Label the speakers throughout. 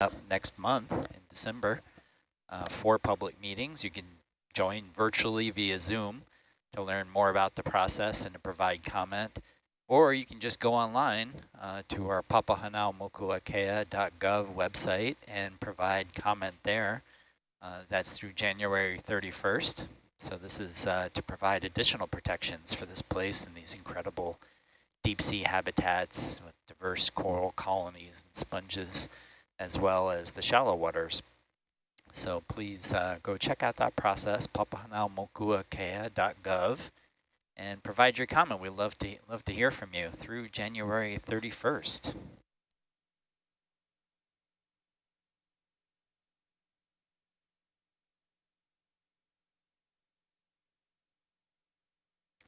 Speaker 1: up next month in December uh, for public meetings. You can join virtually via Zoom to learn more about the process and to provide comment. Or you can just go online uh, to our papahanaumokuakea.gov website and provide comment there. Uh, that's through January 31st. So this is uh, to provide additional protections for this place and these incredible deep sea habitats with diverse coral colonies and sponges, as well as the shallow waters. So please uh, go check out that process, papahanaumokuakea.gov, and provide your comment. We'd love to, love to hear from you through January 31st.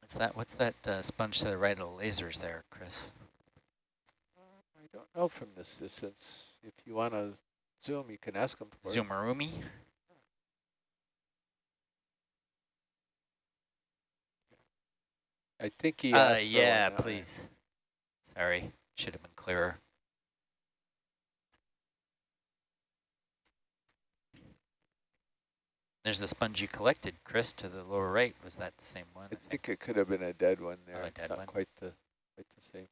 Speaker 1: What's that? What's that uh, sponge to the right of the lasers there, Chris?
Speaker 2: I don't know from this distance. If you want to zoom, you can ask them for
Speaker 1: Zumarumi?
Speaker 2: I think he
Speaker 1: uh, yeah, please. Sorry, should have been clearer. There's the sponge you collected, Chris, to the lower right. Was that the same one?
Speaker 2: I, I think, it could have been a dead one there.
Speaker 1: Oh, a dead
Speaker 2: it's not
Speaker 1: one.
Speaker 2: quite the quite the same.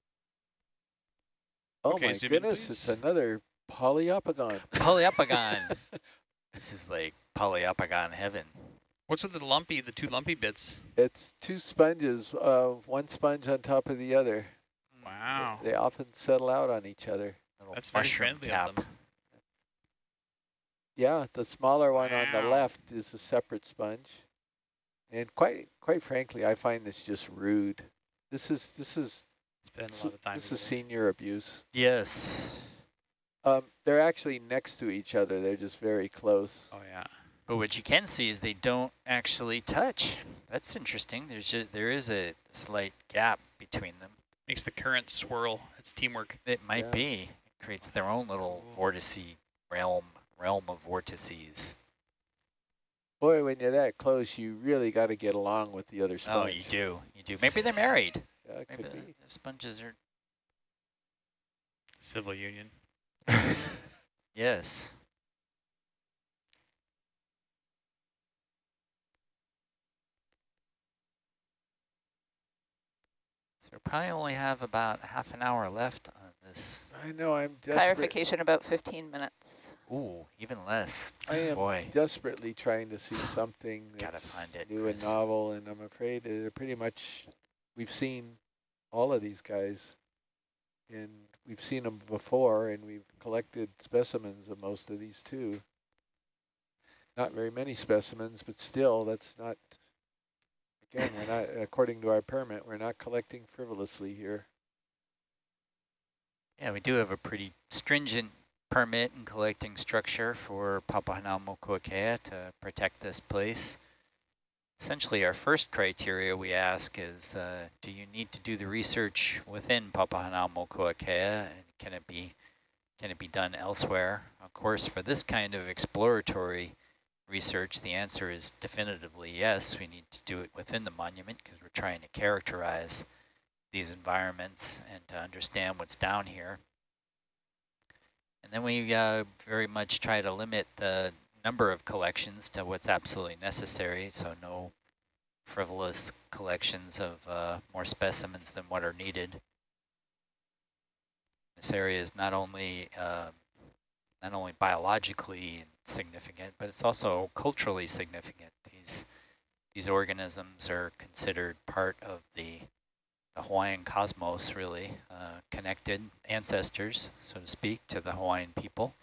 Speaker 2: Oh
Speaker 3: Okay,
Speaker 2: my
Speaker 3: zoom in,
Speaker 2: goodness, it's
Speaker 3: please.
Speaker 2: another poliopogon.
Speaker 1: Poliopogon. this is like poliopogon heaven.
Speaker 3: What's with the lumpy, the two lumpy bits?
Speaker 2: It's two sponges, uh, one sponge on top of the other.
Speaker 3: Wow.
Speaker 2: They often settle out on each other.
Speaker 1: Little
Speaker 3: That's very friendly
Speaker 1: cap.
Speaker 3: of them.
Speaker 2: Yeah, the smaller one on the left is a separate sponge. And quite quite frankly, I find this just rude. This is this is
Speaker 3: Spend a
Speaker 2: s-
Speaker 3: lot of time.
Speaker 2: this is senior abuse.
Speaker 1: Yes.
Speaker 2: Um, they're actually next to each other. They're just very close.
Speaker 3: Oh yeah.
Speaker 1: But what you can see is they don't actually touch. That's interesting. There's just, there is a slight gap between them.
Speaker 3: Makes the current swirl. It's teamwork.
Speaker 1: It might
Speaker 2: Yeah.
Speaker 1: be. It creates their own little
Speaker 3: Cool.
Speaker 1: vortice realm, realm of vortices.
Speaker 2: Boy, when you're that close, you really got to get along with the other sponge.
Speaker 1: Oh, you do. You do. Maybe they're married.
Speaker 2: Yeah, it
Speaker 1: Maybe
Speaker 2: could
Speaker 1: the,
Speaker 2: be.
Speaker 1: the sponges are.
Speaker 3: Civil union.
Speaker 1: Yes. So we probably only have about half an hour left on this.
Speaker 2: I know. I'm desperate.
Speaker 4: Clarification about 15 minutes.
Speaker 1: Ooh, even less.
Speaker 2: I am
Speaker 1: Boy.
Speaker 2: desperately trying to see something that's
Speaker 1: find it,
Speaker 2: new and novel, and I'm afraid that pretty much we've seen all of these guys, and we've seen them before, and we've collected specimens of most of these too. Not very many specimens, but still, that's not. Again, we're not, according to our permit, we're not collecting frivolously here.
Speaker 1: Yeah, we do have a pretty stringent permit and collecting structure for Papahanaumokuakea to protect this place. Essentially, our first criteria we ask is, uh, do you need to do the research within Papahanaumokuakea, and can it be can it be done elsewhere? Of course, for this kind of exploratory research, the answer is definitively yes. We need to do it within the monument because we're trying to characterize these environments and to understand what's down here. And then we uh, very much try to limit the number of collections to what's absolutely necessary, so no frivolous collections of uh, more specimens than what are needed. This area is not only uh, not only biologically significant, but it's also culturally significant. These these organisms are considered part of the the Hawaiian cosmos, really, uh, connected ancestors, so to speak, to the Hawaiian people.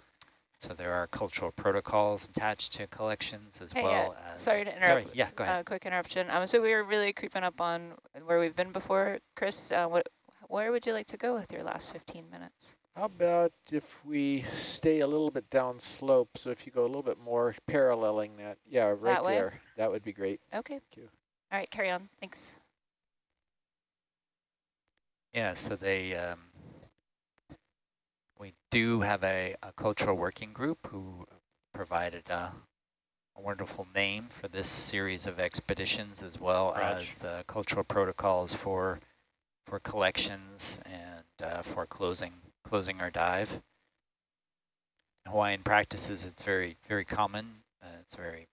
Speaker 1: So there are cultural protocols attached to collections as
Speaker 4: Hey,
Speaker 1: well
Speaker 4: uh,
Speaker 1: as...
Speaker 4: sorry to interrupt.
Speaker 1: Sorry,
Speaker 4: interrupt.
Speaker 1: yeah, go ahead.
Speaker 4: Uh, quick interruption. Um, so we were really creeping up on where we've been before. Chris, uh, what, where would you like to go with your last 15 minutes?
Speaker 2: How about if we stay a little bit down slope? So if you go a little bit more paralleling that, yeah, right
Speaker 4: That way?
Speaker 2: there, that would be great.
Speaker 4: Okay.
Speaker 2: you.
Speaker 4: All right, carry on. Thanks.
Speaker 1: Yeah, so they, um, we do have a, a cultural working group who provided a, a wonderful name for this series of expeditions as well
Speaker 3: Raj.
Speaker 1: as the cultural protocols for for collections and uh, for closing closing our dive. Hawaiian practices, it's very, very common. Uh, it's very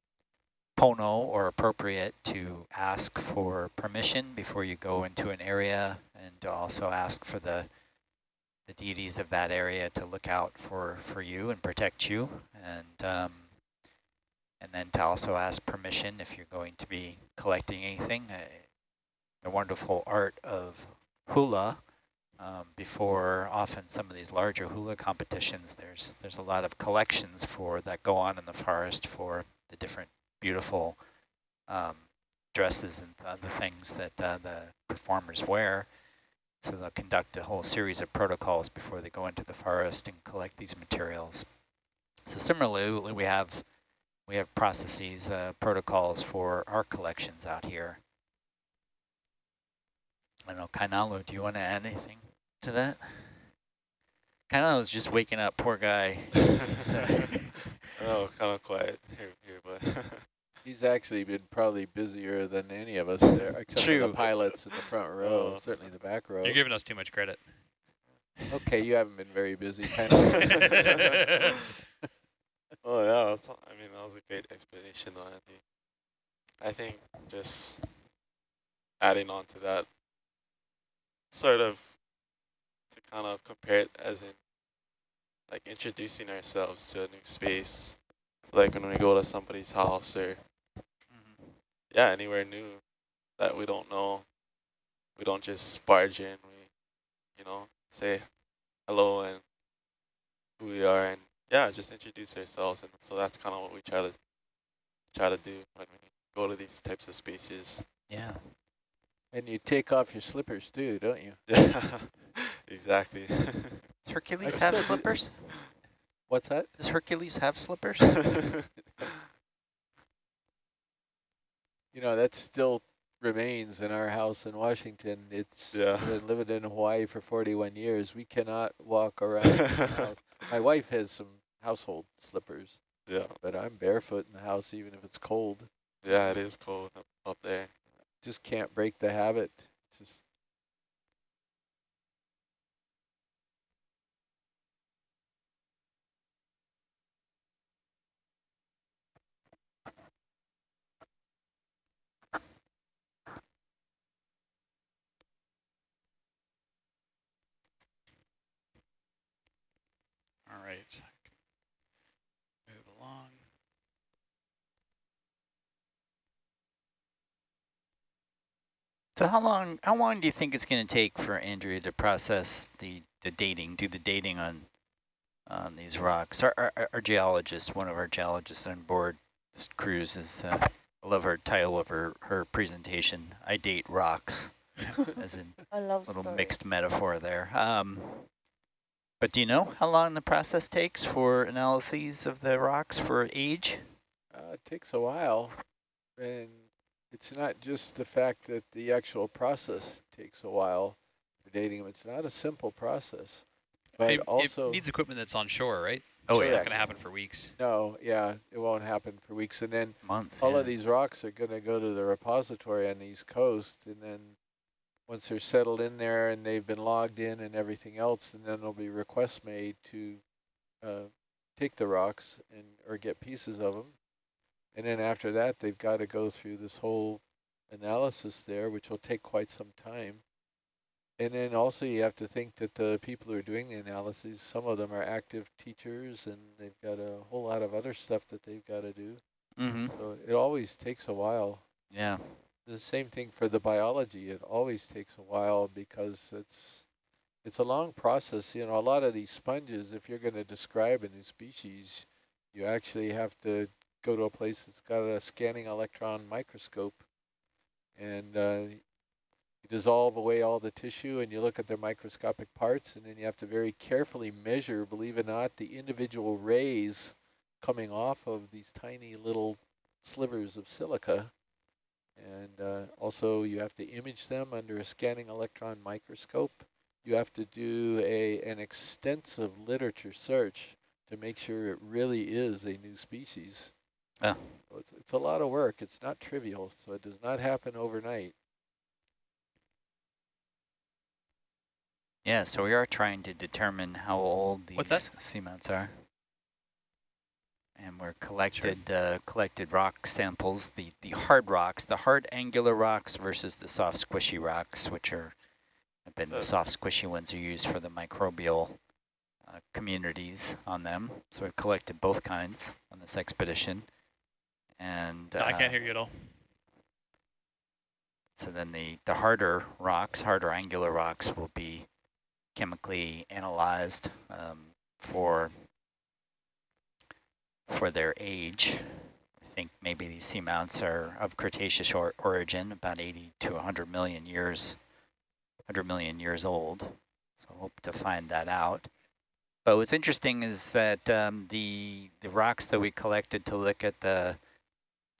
Speaker 1: pono or appropriate to ask for permission before you go into an area and to also ask for the the deities of that area to look out for, for you and protect you. And um, and then to also ask permission if you're going to be collecting anything. Uh, the wonderful art of hula um, before often some of these larger hula competitions, there's there's a lot of collections for that go on in the forest for the different beautiful um, dresses and other things that uh, the performers wear. So they'll conduct a whole series of protocols before they go into the forest and collect these materials. So similarly, we have we have processes, uh, protocols for our collections out here. I don't know, Kainalu, do you want to add anything to that? Kainalu's just waking up, poor guy.
Speaker 5: oh, kind of quiet here, here but
Speaker 2: He's actually been probably busier than any of us there, except
Speaker 1: True.
Speaker 2: for the pilots in the front row,
Speaker 5: Oh.
Speaker 2: certainly the back row.
Speaker 3: You're giving us too much credit.
Speaker 2: Okay, you haven't been very busy. Kind of.
Speaker 5: Oh yeah, I mean that was a great explanation, though, Andy. I think just adding on to that, sort of to kind of compare it as in like introducing ourselves to a new space. So like when we go to somebody's house or. Yeah, anywhere new that we don't know, we don't just barge in. We, you know, say hello and who we are, and yeah, just introduce ourselves. And so that's kind of what we try to try to do when we go to these types of spaces.
Speaker 1: Yeah.
Speaker 2: and you take off your slippers too, don't you?
Speaker 5: Yeah, exactly.
Speaker 1: Does Hercules
Speaker 2: I
Speaker 1: have slippers?
Speaker 2: What's that?
Speaker 1: Does Hercules have slippers?
Speaker 2: You know, that still remains in our house in Washington. It's
Speaker 5: Yeah.
Speaker 2: been living in Hawaii for 41 years. We cannot walk around the house. My wife has some household slippers,
Speaker 5: yeah,
Speaker 2: but I'm barefoot in the house even if it's cold.
Speaker 5: yeah, it is cold up, up there.
Speaker 2: Just can't break the habit. Just
Speaker 3: All right. Move along.
Speaker 1: So how long how long do you think it's going to take for Andrea to process the, the dating, do the dating on on these rocks? Our, our, our geologist, one of our geologists on board this cruise is, uh, I love her title of her, her presentation, I date rocks, as in
Speaker 4: I love
Speaker 1: little
Speaker 4: story.
Speaker 1: mixed metaphor there. Um, but do you know how long the process takes for analyses of the rocks for age?
Speaker 2: uh, it takes a while. And it's not just the fact that the actual process takes a while for dating them. It's not a simple process. But
Speaker 3: it,
Speaker 2: also,
Speaker 3: it needs equipment that's on shore, right?
Speaker 1: Oh,
Speaker 3: it's
Speaker 1: yeah.
Speaker 3: not going to happen for weeks.
Speaker 2: no, yeah, it won't happen for weeks. And then
Speaker 1: Months.
Speaker 2: all
Speaker 1: yeah.
Speaker 2: of these rocks are going to go to the repository on the East Coast, and then once they're settled in there and they've been logged in and everything else, and then there'll be requests made to uh, take the rocks and or get pieces of them, and then after that they've got to go through this whole analysis there, which will take quite some time. And then also you have to think that the people who are doing the analyses, some of them are active teachers, and they've got a whole lot of other stuff that they've got to do.
Speaker 1: Mm-hmm.
Speaker 2: So it always takes a while.
Speaker 1: Yeah.
Speaker 2: The same thing for the biology. It always takes a while because it's it's a long process. You know, a lot of these sponges, if you're going to describe a new species, you actually have to go to a place that's got a scanning electron microscope, and uh, you dissolve away all the tissue, and you look at their microscopic parts, and then you have to very carefully measure, believe it or not, the individual rays coming off of these tiny little slivers of silica. And uh, also you have to image them under a scanning electron microscope. You have to do a an extensive literature search to make sure it really is a new species.
Speaker 1: Yeah.
Speaker 2: So it's, it's a lot of work. It's not trivial, so it does not happen overnight.
Speaker 1: Yeah, so we are trying to determine how old
Speaker 3: What's
Speaker 1: these seamounts are. and we're collected uh, collected rock samples, the the hard rocks, the hard angular rocks versus the soft squishy rocks, which are have been the soft squishy ones are used for the microbial uh, communities on them. So we've collected both kinds on this expedition, and
Speaker 3: I
Speaker 1: uh,
Speaker 3: can't hear you at all.
Speaker 1: so then the, the harder rocks, harder angular rocks will be chemically analyzed um, for for their age. I think maybe these seamounts are of Cretaceous or origin, about 80 to 100 million years, 100 million years old. So hope to find that out. But what's interesting is that um, the the rocks that we collected to look at the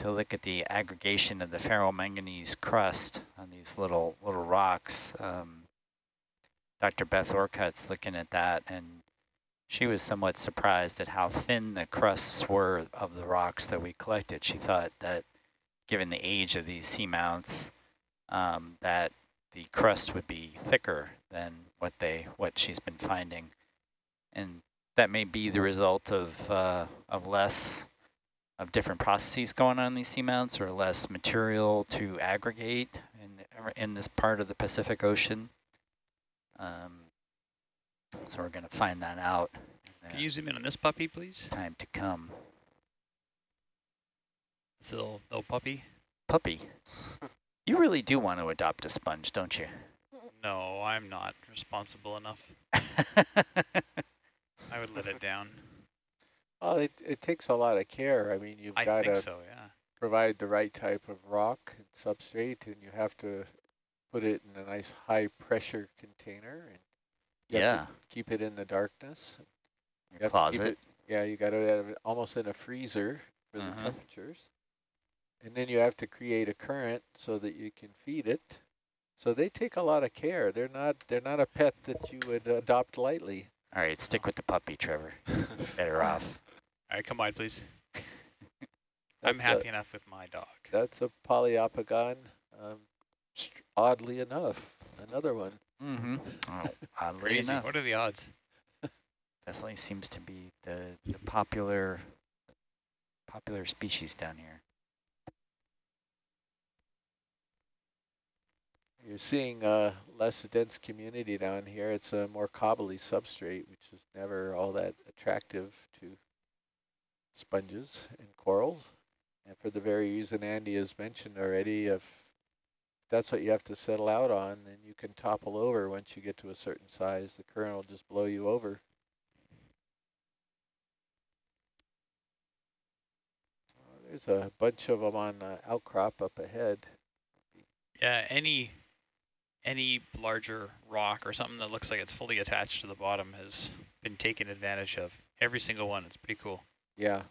Speaker 1: to look at the aggregation of the ferromanganese crust on these little little rocks. Um, Dr. Beth Orcutt's looking at that, and she was somewhat surprised at how thin the crusts were of the rocks that we collected. She thought that, given the age of these seamounts, um, that the crust would be thicker than what they what she's been finding, and that may be the result of uh, of less of different processes going on in these seamounts or less material to aggregate in, in this part of the Pacific Ocean. Um, so we're going to find that out.
Speaker 3: Can you zoom in on this puppy, please?
Speaker 1: time to come.
Speaker 3: This little, little puppy?
Speaker 1: Puppy, you really do want to adopt a sponge, don't you?
Speaker 3: No, I'm not responsible enough. I would let it down.
Speaker 2: Well, it, it takes a lot of care. I mean, you've
Speaker 3: I
Speaker 2: got to
Speaker 3: so, yeah.
Speaker 2: provide the right type of rock and substrate, and you have to put it in a nice high pressure container, and
Speaker 1: yeah,
Speaker 2: keep it in the darkness. You
Speaker 1: your
Speaker 2: have to keep
Speaker 1: closet.
Speaker 2: it- yeah, you got to have it almost in a freezer for
Speaker 1: Mhm.
Speaker 2: the temperatures. And then you have to create a current so that you can feed it. So they take a lot of care. They're not they're not a pet that you would adopt lightly.
Speaker 1: All right, stick with the puppy, Trevor. Better off.
Speaker 3: All right, come on, please. I'm
Speaker 2: That's a-
Speaker 3: happy enough with my dog.
Speaker 2: That's a poliopogon. Um, oddly enough, another one.
Speaker 1: Mm-hmm. Oh, oddly
Speaker 3: Crazy.
Speaker 1: enough,
Speaker 3: What are the odds?
Speaker 1: definitely seems to be the, the popular popular species down here.
Speaker 2: You're seeing a less dense community down here. It's a more cobbly substrate, which is never all that attractive to sponges and corals. And for the very reason Andy has mentioned already, if that's what you have to settle out on, then you can topple over once you get to a certain size. The current will just blow you over. There's a bunch of them on uh, outcrop up ahead.
Speaker 3: Yeah, any any larger rock or something that looks like it's fully attached to the bottom has been taken advantage of. Every single one. It's pretty cool.
Speaker 2: Yeah.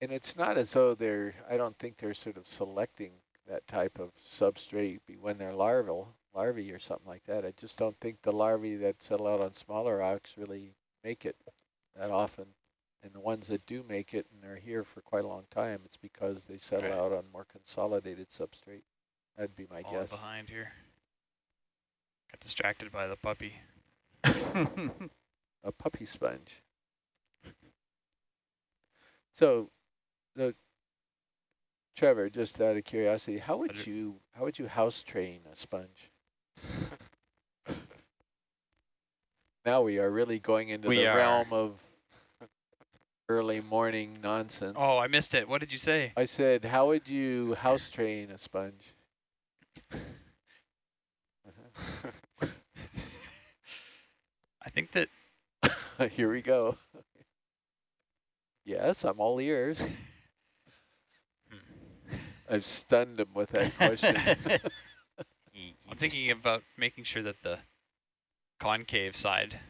Speaker 2: And it's not as though they're, I don't think they're sort of selecting that type of substrate when they're larval, larvae or something like that. I just don't think the larvae that settle out on smaller rocks really make it that often. And the ones that do make it and are here for quite a long time, it's because they settle
Speaker 3: Right.
Speaker 2: out on more consolidated substrate. That'd be my
Speaker 3: Falling
Speaker 2: guess.
Speaker 3: behind here. Got distracted by the puppy.
Speaker 2: a puppy sponge. So, the Trevor, just out of curiosity, how would you how would you house train a sponge? now we are really going into
Speaker 1: We
Speaker 2: the
Speaker 1: are.
Speaker 2: realm of early morning nonsense.
Speaker 3: Oh, I missed it. What did you say?
Speaker 2: I said, how would you house train a sponge?
Speaker 3: I think that
Speaker 2: Here we go. Yes, I'm all ears.
Speaker 3: Hmm.
Speaker 2: I've stunned him with that question.
Speaker 1: He- he
Speaker 3: I'm thinking about making sure that the concave side,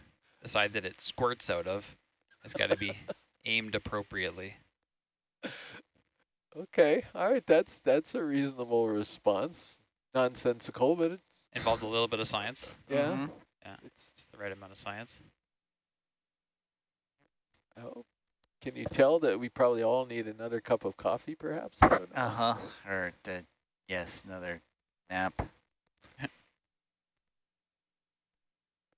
Speaker 3: the side that it squirts out of, has got to be aimed appropriately.
Speaker 2: okay, all right, that's that's a reasonable response. Nonsensical, but it's
Speaker 3: Involved a little bit of science,
Speaker 2: yeah,
Speaker 1: Mhm.
Speaker 2: it's.
Speaker 3: just the right amount of science.
Speaker 2: Oh, can you tell that we probably all need another cup of coffee, perhaps? I don't know.
Speaker 1: Uh-huh. Or, uh, yes, another nap.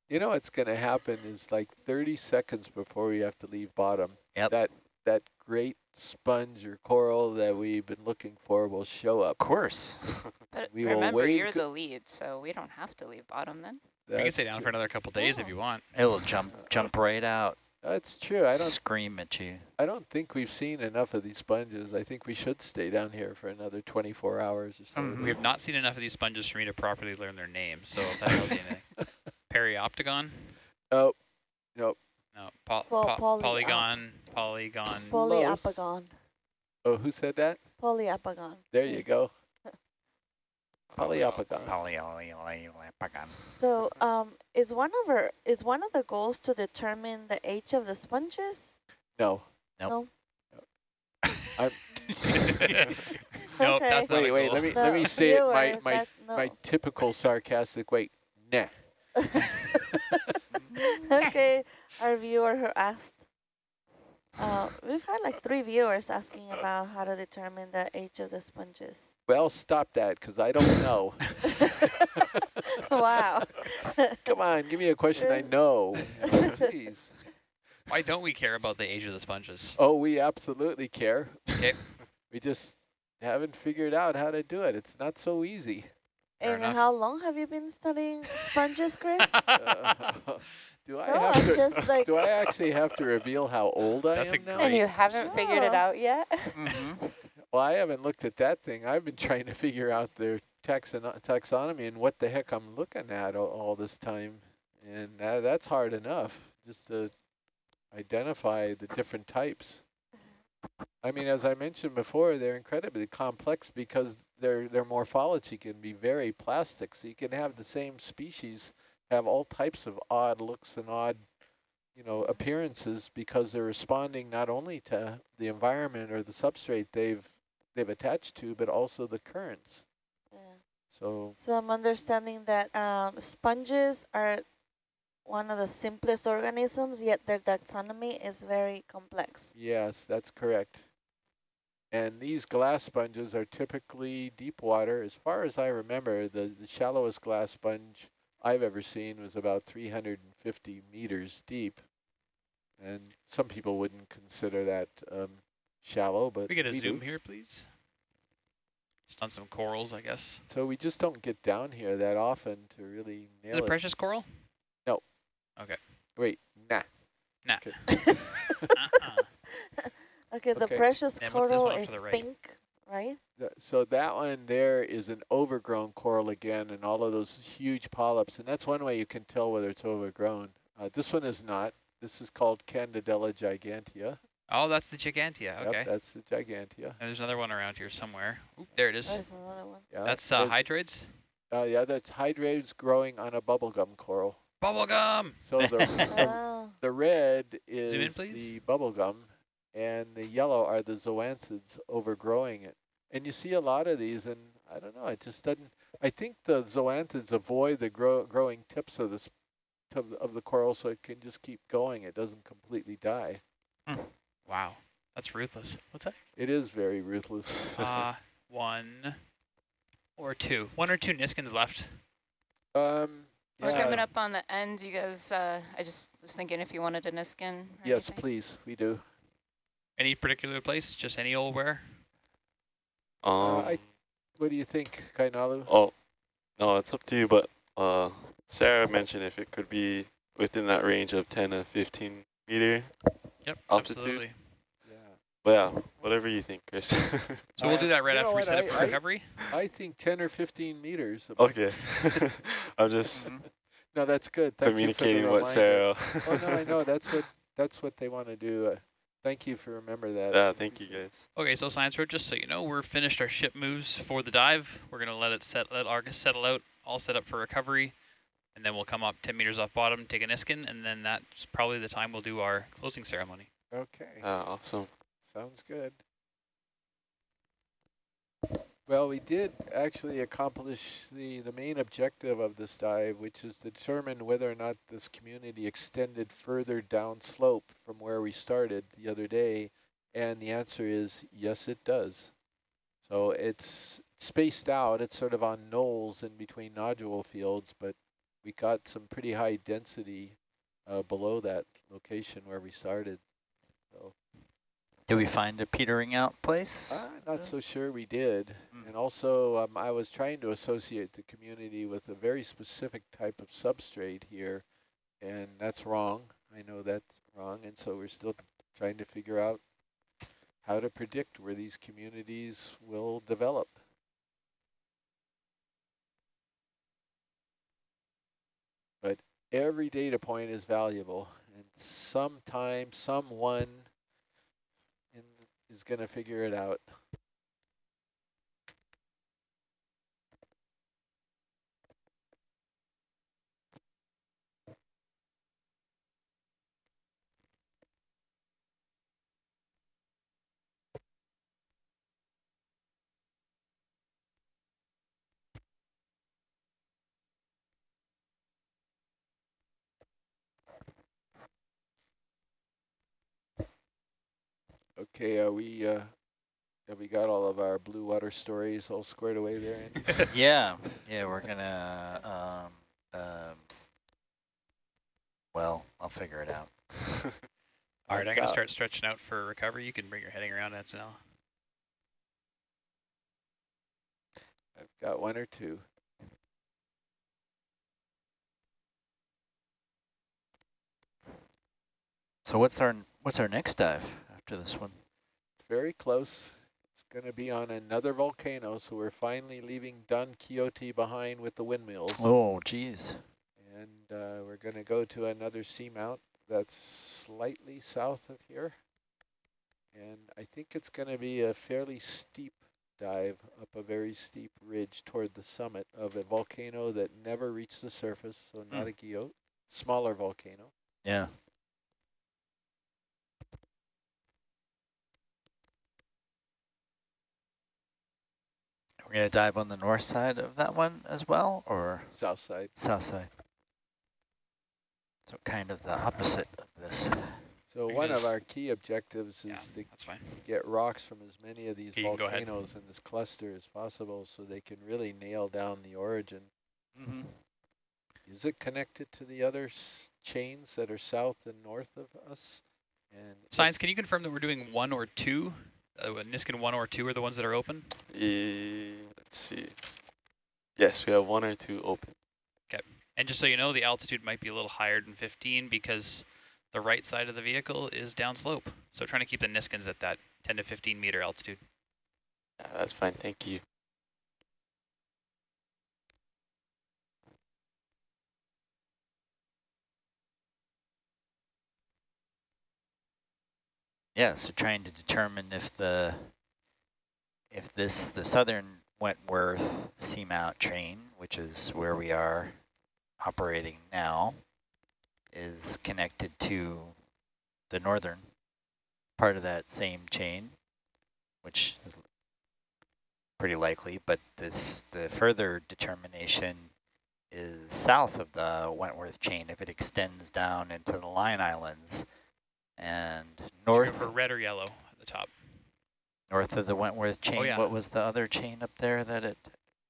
Speaker 2: You know what's going to happen is like 30 seconds before we have to leave bottom.
Speaker 1: Yep.
Speaker 2: That that great sponge or coral that we've been looking for will show up.
Speaker 1: Of course.
Speaker 4: But
Speaker 2: We will
Speaker 4: remember,
Speaker 2: wave
Speaker 4: you're the lead, so we don't have to leave bottom then.
Speaker 3: we can stay down
Speaker 2: true.
Speaker 3: for another couple days if you want.
Speaker 1: It'll jump jump right out,
Speaker 2: That's true. I don't
Speaker 1: scream at you.
Speaker 2: I don't think we've seen enough of these sponges. I think we should stay down here for another 24 hours or so.
Speaker 1: Mhm.
Speaker 3: We have not seen enough of these sponges for me to properly learn their names, so if that tells you anything. Perioptagon?
Speaker 2: Oh, nope.
Speaker 3: No. Po
Speaker 6: Po-
Speaker 3: po
Speaker 6: poly-
Speaker 3: polygon. Polygon.
Speaker 6: Polyapagon.
Speaker 2: Oh, who said that?
Speaker 6: Polyapagon.
Speaker 2: There you go. Polyapagon.
Speaker 1: Polyapagon.
Speaker 6: So, um, is one of our is one of the goals to determine the age of the sponges?
Speaker 2: No.
Speaker 1: Nope.
Speaker 3: nope,
Speaker 6: Okay.
Speaker 3: that's not
Speaker 2: Wait, wait,
Speaker 3: goal.
Speaker 2: let me
Speaker 6: The
Speaker 2: let me say it my my
Speaker 6: that- no.
Speaker 2: my typical sarcastic way. Nah.
Speaker 6: okay, our viewer who asked. Uh, we've had like three viewers asking about how to determine the age of the sponges.
Speaker 2: Well, stop that because I don't know.
Speaker 6: wow.
Speaker 2: Come on, give me a question I know. You know, Jeez.
Speaker 3: Why don't we care about the age of the sponges?
Speaker 2: Oh, we absolutely care.
Speaker 3: Okay.
Speaker 2: We just haven't figured out how to do it. It's not so easy.
Speaker 3: Fair
Speaker 6: and
Speaker 3: enough.
Speaker 6: how long have you been studying sponges, Chris?
Speaker 2: Uh, do I
Speaker 6: no,
Speaker 2: have
Speaker 6: I'm
Speaker 2: to?
Speaker 6: just like,
Speaker 2: Do I actually have to reveal how old I
Speaker 3: That's a
Speaker 2: am now?
Speaker 4: And you haven't figured it out yet?
Speaker 1: Mm-hmm.
Speaker 2: Well, I haven't looked at that thing. I've been trying to figure out their taxono taxonomy and what the heck I'm looking at all, all this time. And that, that's hard enough just to identify the different types. I mean, as I mentioned before, they're incredibly complex because their their morphology can be very plastic. So you can have the same species have all types of odd looks and odd, you know, appearances because they're responding not only to the environment or the substrate they've they've attached to, but also the currents.
Speaker 6: Yeah.
Speaker 2: So
Speaker 6: So I'm understanding that um, sponges are one of the simplest organisms, yet their taxonomy is very complex.
Speaker 2: yes, that's correct. And these glass sponges are typically deep water. As far as I remember, the, the shallowest glass sponge I've ever seen was about 350 meters deep. And some people wouldn't consider that um, shallow, but
Speaker 3: we get a
Speaker 2: we
Speaker 3: zoom
Speaker 2: do.
Speaker 3: here, please? Just on some corals, I guess.
Speaker 2: So we just don't get down here that often to really nail
Speaker 3: Is it
Speaker 2: it.
Speaker 3: precious coral? No. Okay.
Speaker 2: Wait, nah.
Speaker 3: Nah.
Speaker 2: Okay.
Speaker 3: Uh-uh.
Speaker 6: Okay, the
Speaker 2: Okay.
Speaker 6: precious
Speaker 3: And
Speaker 6: coral is
Speaker 3: the right?
Speaker 6: pink, right?
Speaker 2: So that one there is an overgrown coral again, and all of those huge polyps, and that's one way you can tell whether it's overgrown. Uh, this one is not. This is called Candidella gigantea.
Speaker 3: Oh, that's the gigantea. Okay.
Speaker 2: Yep, that's the gigantea.
Speaker 3: and there's another one around here somewhere. Oop, there it is.
Speaker 6: There's another one.
Speaker 2: Yeah,
Speaker 3: That's uh,
Speaker 2: there's- uh, yeah, that's hydrates growing on a bubblegum coral.
Speaker 3: Bubblegum!
Speaker 2: So the, the, the red is
Speaker 3: Zoom in, please.
Speaker 2: the bubblegum, and the yellow are the zoanthids overgrowing it. And you see a lot of these, and I don't know, it just doesn't. I think the zoanthids avoid the grow, growing tips of the of, the- of the coral, so it can just keep going. It doesn't completely die.
Speaker 3: Wow. That's ruthless. What's that?
Speaker 2: It is very ruthless.
Speaker 3: Uh, one or two. One or two Niskins left.
Speaker 2: um,
Speaker 4: We're coming up on the end. You guys, uh, I just was thinking if you wanted a Niskin.
Speaker 2: Yes,
Speaker 4: anything.
Speaker 2: please, we do.
Speaker 3: Any particular place? Just any old where?
Speaker 5: Um,
Speaker 2: I- What do you think, Kainalu?
Speaker 5: oh, no, it's up to you, but uh, Sarah mentioned if it could be within that range of 10 to 15 meter.
Speaker 3: Yep,
Speaker 5: Altitude?
Speaker 3: absolutely.
Speaker 2: Yeah.
Speaker 5: But yeah, whatever you think, Chris.
Speaker 3: So we'll do that right
Speaker 2: you
Speaker 3: after we
Speaker 2: what,
Speaker 3: set up for
Speaker 2: I-
Speaker 3: recovery.
Speaker 2: I think 10 or 15 meters.
Speaker 5: okay. I'm just
Speaker 1: Mhm.
Speaker 2: No, that's good. Thank
Speaker 5: communicating
Speaker 2: you for the
Speaker 5: what. Sarah.
Speaker 2: oh no, I know that's what that's what they want to do. Uh, thank you for remember that.
Speaker 5: yeah, thank you guys.
Speaker 3: Okay, so Science Road, just so you know, we're finished our ship moves for the dive. We're gonna let it set, let Argus settle out, all set up for recovery, and then we'll come up 10 meters off bottom, take a Niskin, and then that's probably the time we'll do our closing ceremony.
Speaker 2: Okay,
Speaker 5: Ah, awesome.
Speaker 2: sounds good. Well, we did actually accomplish the the main objective of this dive, which is to determine whether or not this community extended further downslope from where we started the other day, and the answer is yes, it does. So it's spaced out. It's sort of on knolls in between nodule fields, but we got some pretty high density uh, below that location where we started. So
Speaker 1: Did we find a petering out place?
Speaker 2: I'm not so sure we did.
Speaker 1: Mm.
Speaker 2: And also, um, I was trying to associate the community with a very specific type of substrate here, and that's wrong. I know that's wrong, and so we're still trying to figure out how to predict where these communities will develop. But every data point is valuable, and sometime someone is going to figure it out. Okay, are we, uh, have we got all of our blue water stories all squared away there? Andy?
Speaker 1: yeah, yeah, we're gonna, um, um, well, I'll figure it out.
Speaker 3: All right, I'm going to start stretching out for recovery. You can bring your heading around, Antonella.
Speaker 2: I've got one or two.
Speaker 1: So what's our what's our next dive after this one?
Speaker 2: It's very close. It's going to be on another volcano, so we're finally leaving Don Quixote behind with the windmills.
Speaker 1: Oh, geez.
Speaker 2: And uh, we're going to go to another seamount that's slightly south of here. And I think it's going to be a fairly steep dive up a very steep ridge toward the summit of a volcano that never reached the surface, so not
Speaker 1: Hmm.
Speaker 2: a guyot, smaller volcano.
Speaker 1: Yeah. We're gonna dive on the north side of that one as well, or
Speaker 2: South side.
Speaker 1: south side? So kind of the opposite of this.
Speaker 2: So
Speaker 3: Very
Speaker 2: one of our key objectives is
Speaker 3: Yeah,
Speaker 2: to
Speaker 3: that's fine.
Speaker 2: get rocks from as many of these
Speaker 3: Okay, you can go ahead.
Speaker 2: volcanoes in this cluster as possible so they can really nail down the origin.
Speaker 1: Mm -hmm.
Speaker 2: Is it connected to the other s chains that are south and north of us? And
Speaker 3: Science, can you confirm that we're doing one or two? Uh, Niskin one or two are the ones that are open?
Speaker 5: Eh, let's see. Yes, we have one or two open. Okay.
Speaker 3: And just so you know, the altitude might be a little higher than 15 because the right side of the vehicle is downslope. So trying to keep the Niskins at that 10 to 15 meter altitude.
Speaker 5: That's fine. Thank you.
Speaker 1: Yeah, so trying to determine if the if this the southern Wentworth seamount train, which is where we are operating now, is connected to the northern part of that same chain, which is pretty likely, but this the further determination is south of the Wentworth chain. If it extends down into the Line Islands and
Speaker 3: Should we go
Speaker 1: north
Speaker 3: for red or yellow at the top.
Speaker 1: north of the Wentworth chain.
Speaker 3: Oh, yeah.
Speaker 1: What was the other chain up there that it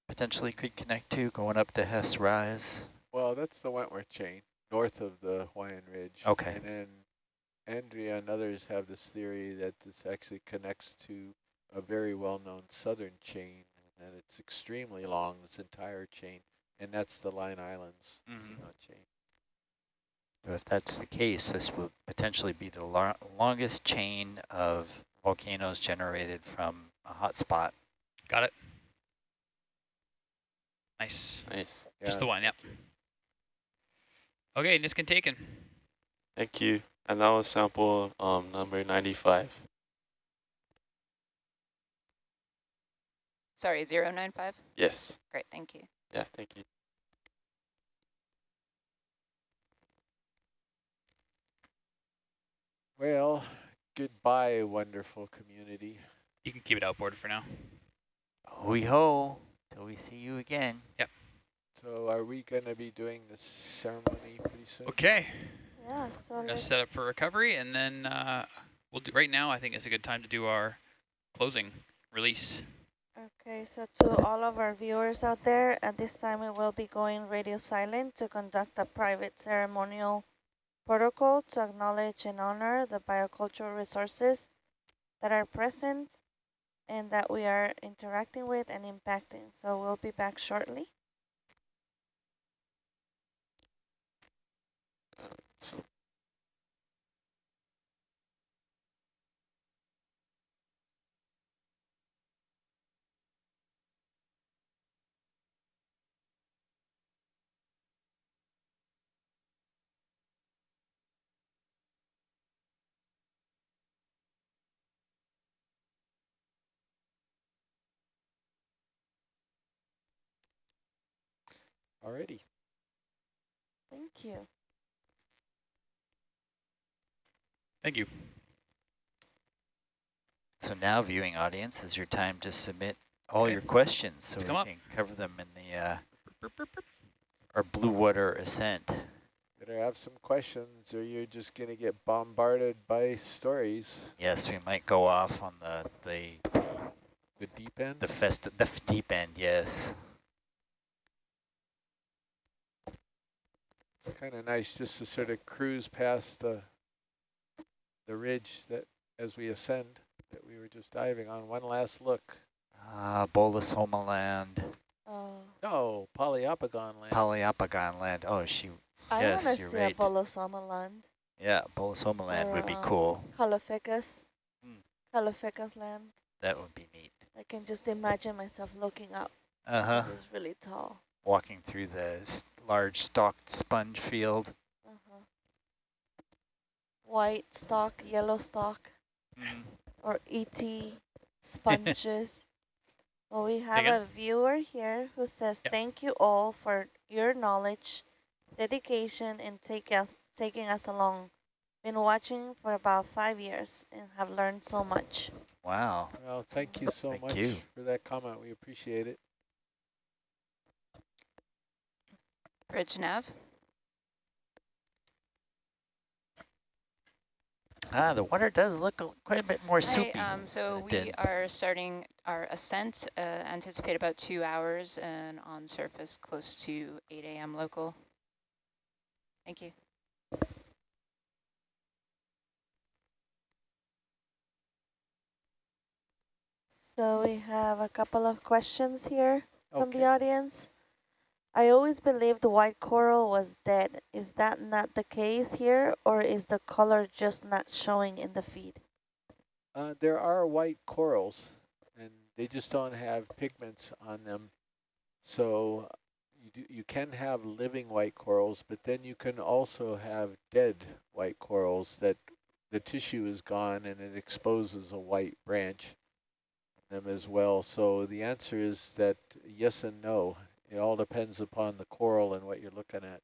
Speaker 1: potentially could connect to going up to Hess Rise?
Speaker 2: well, that's the Wentworth chain, north of the Hawaiian Ridge.
Speaker 1: Okay.
Speaker 2: And then Andrea and others have this theory that this actually connects to a very well-known southern chain, and it's extremely long, this entire chain, and that's the Line Islands
Speaker 1: Mhm.
Speaker 2: chain.
Speaker 1: So if that's the case, this would potentially be the lo longest chain of volcanoes generated from a hot spot.
Speaker 3: Got it. Nice.
Speaker 5: Nice.
Speaker 3: Just
Speaker 2: Yeah.
Speaker 3: the one, yep. Okay, Niskin taken.
Speaker 5: Thank you. And that was sample um, number 95.
Speaker 4: Sorry, 095?
Speaker 5: Yes.
Speaker 4: Great, thank you.
Speaker 5: Yeah, thank you.
Speaker 2: Well, goodbye, wonderful community.
Speaker 3: You can keep it outboard for now.
Speaker 1: Hoi ho, till we see you again. Yep.
Speaker 2: So are we going to be doing this ceremony pretty soon?
Speaker 3: Okay,
Speaker 6: Yeah, so
Speaker 3: we're gonna set up for recovery, and then uh, we'll do. Right now, I think it's a good time to do our closing release.
Speaker 6: Okay, so to all of our viewers out there, at this time we will be going radio silent to conduct a private ceremonial protocol to acknowledge and honor the biocultural resources that are present and that we are interacting with and impacting. So we'll be back shortly.
Speaker 5: So
Speaker 2: Alrighty.
Speaker 6: Thank you.
Speaker 3: Thank you.
Speaker 1: So now, viewing audience, is your time to submit all
Speaker 3: Okay.
Speaker 1: your questions so
Speaker 3: Let's
Speaker 1: we
Speaker 3: come up.
Speaker 1: can cover them in the uh,
Speaker 3: Burp, burp, burp.
Speaker 1: our blue water ascent.
Speaker 2: Better have some questions or you're just going to get bombarded by stories.
Speaker 1: Yes, we might go off on the the
Speaker 2: The deep end?
Speaker 1: the fest the f- deep end. Yes.
Speaker 2: Kind of nice just to sort of cruise past the the ridge that as we ascend that we were just diving on. One last look.
Speaker 1: Ah, Bolosoma land,
Speaker 6: Oh,
Speaker 2: No, Poliopogon land.
Speaker 1: Poliopogon land. Oh, she.
Speaker 6: I
Speaker 1: Yes,
Speaker 6: want to
Speaker 1: you're
Speaker 6: see
Speaker 1: right.
Speaker 6: Apollo Sommerland,
Speaker 1: Yeah, Bolus Homeland would be
Speaker 6: Or,
Speaker 1: cool.
Speaker 6: Caulophacus,
Speaker 1: Hmm.
Speaker 6: Caulophacus land.
Speaker 1: That would be neat.
Speaker 6: I can just imagine myself looking up.
Speaker 1: Uh huh.
Speaker 6: It's really tall.
Speaker 1: Walking through the s- large stalked sponge field.
Speaker 6: Uh-huh. White stalk, yellow stalk,
Speaker 1: Mm.
Speaker 6: or ET sponges. well, we have
Speaker 3: again?
Speaker 6: a viewer here who says,
Speaker 3: Yep.
Speaker 6: thank you all for your knowledge, dedication, and take us, taking us along. Been watching for about five years and have learned so much.
Speaker 1: Wow.
Speaker 2: Well, thank you so
Speaker 1: Thank
Speaker 2: much
Speaker 1: you.
Speaker 2: for that comment. We appreciate it.
Speaker 4: Bridge nav.
Speaker 1: Ah, the water does look quite a bit more
Speaker 4: Hi,
Speaker 1: soupy.
Speaker 4: um, so we
Speaker 1: did.
Speaker 4: are starting our ascent, uh, anticipate about two hours and on surface close to 8 a.m. local. Thank you.
Speaker 6: So we have a couple of questions here from
Speaker 2: Okay.
Speaker 6: the audience. I always believed white coral was dead. Is that not the case here, or is the color just not showing in the feed?
Speaker 2: Uh, there are white corals, and they just don't have pigments on them. So you do, you can have living white corals, but then you can also have dead white corals that the tissue is gone and it exposes a white branch them as well. So the answer is that yes and no. It all depends upon the coral and what you're looking at.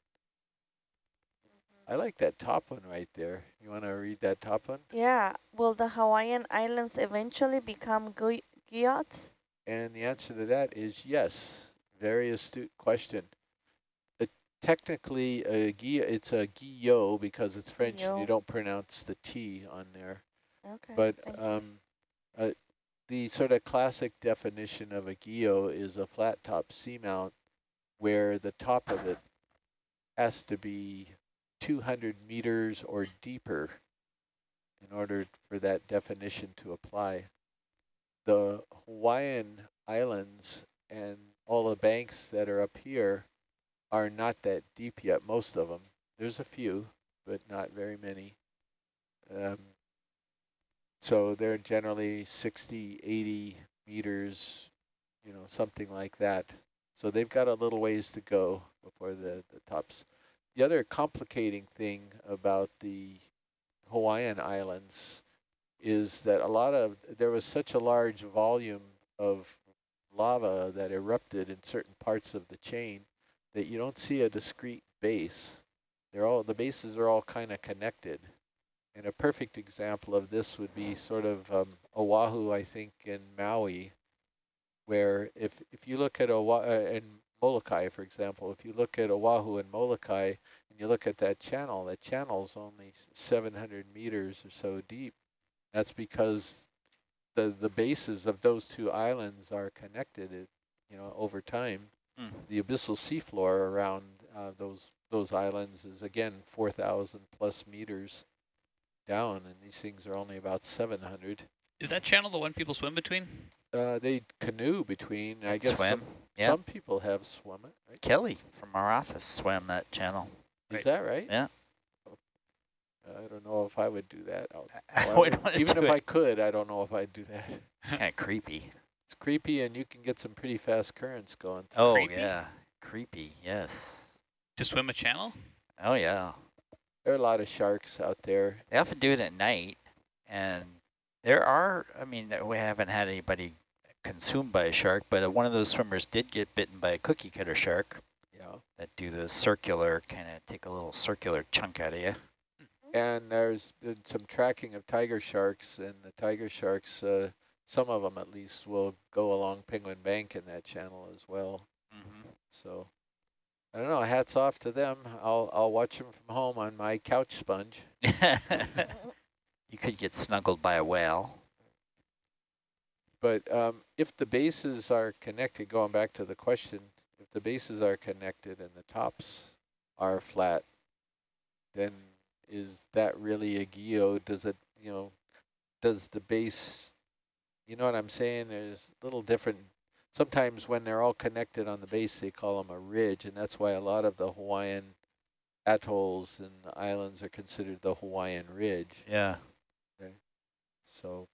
Speaker 2: I like that top one right there. You want to read that top one?
Speaker 6: Yeah, will the Hawaiian Islands eventually become gu guyots?
Speaker 2: And the answer to that is yes. Very astute question. Uh, technically, a guillo, it's a guyot because it's French and you don't pronounce the T on there.
Speaker 6: Okay.
Speaker 2: But um, uh, the sort of classic definition of a guyot is a flat top seamount where the top of it has to be 200 meters or deeper in order for that definition to apply. The Hawaiian Islands and all the banks that are up here are not that deep yet, most of them. There's a few, but not very many. Um, so they're generally 60, 80 meters, you know, something like that. So they've got a little ways to go before the, the tops. The other complicating thing about the Hawaiian Islands is that a lot of, there was such a large volume of lava that erupted in certain parts of the chain that you don't see a discrete base. They're all, the bases are all kind of connected. And a perfect example of this would be sort of um, Oahu, I think, in Maui, where if, if you look at Oahu, uh, in Molokai, for example, if you look at Oahu and Molokai, and you look at that channel, that channel's only 700 meters or so deep. That's because the, the bases of those two islands are connected, it, you know, over time.
Speaker 1: Mm.
Speaker 2: The abyssal seafloor around uh, those those islands is again 4,000 plus meters down, and these things are only about 700.
Speaker 3: Is that channel the one people swim between?
Speaker 2: Uh, they canoe between, I guess
Speaker 1: Swim,
Speaker 2: some,
Speaker 1: yeah.
Speaker 2: some people have swum it, right?
Speaker 1: Kelly from our office swam that channel.
Speaker 2: Is
Speaker 3: Right.
Speaker 2: that right?
Speaker 1: Yeah.
Speaker 2: I don't know if I would do that. I'll-
Speaker 1: I wouldn't wanna
Speaker 2: even
Speaker 1: do
Speaker 2: if
Speaker 1: it.
Speaker 2: I could, I don't know if I'd do that.
Speaker 1: kind of creepy.
Speaker 2: It's creepy, and you can get some pretty fast currents going. through.
Speaker 1: Oh
Speaker 3: Creepy?
Speaker 1: yeah, creepy. Yes.
Speaker 3: To swim a channel?
Speaker 1: Oh yeah.
Speaker 2: There are a lot of sharks out there.
Speaker 1: They often do it at night, and there are. I mean, we haven't had anybody consumed by a shark, but uh, one of those swimmers did get bitten by a cookie cutter shark
Speaker 2: Yeah.
Speaker 1: that do the circular kind of take a little circular chunk out of you.
Speaker 2: And there's been some tracking of tiger sharks, and the tiger sharks, uh, some of them at least, will go along Penguin Bank in that channel as well.
Speaker 1: Mm
Speaker 2: So I don't know. Hats off to them. I'll I'll watch them from home on my couch sponge.
Speaker 1: you could get snuggled by a whale.
Speaker 2: But um, if the bases are connected, going back to the question, if the bases are connected and the tops are flat, then is that really a guyot? Does it, you know, does the base, you know what I'm saying? There's little different, sometimes when they're all connected on the base, they call them a ridge, and that's why a lot of the Hawaiian atolls and the islands are considered the Hawaiian Ridge.
Speaker 1: Yeah.
Speaker 2: So,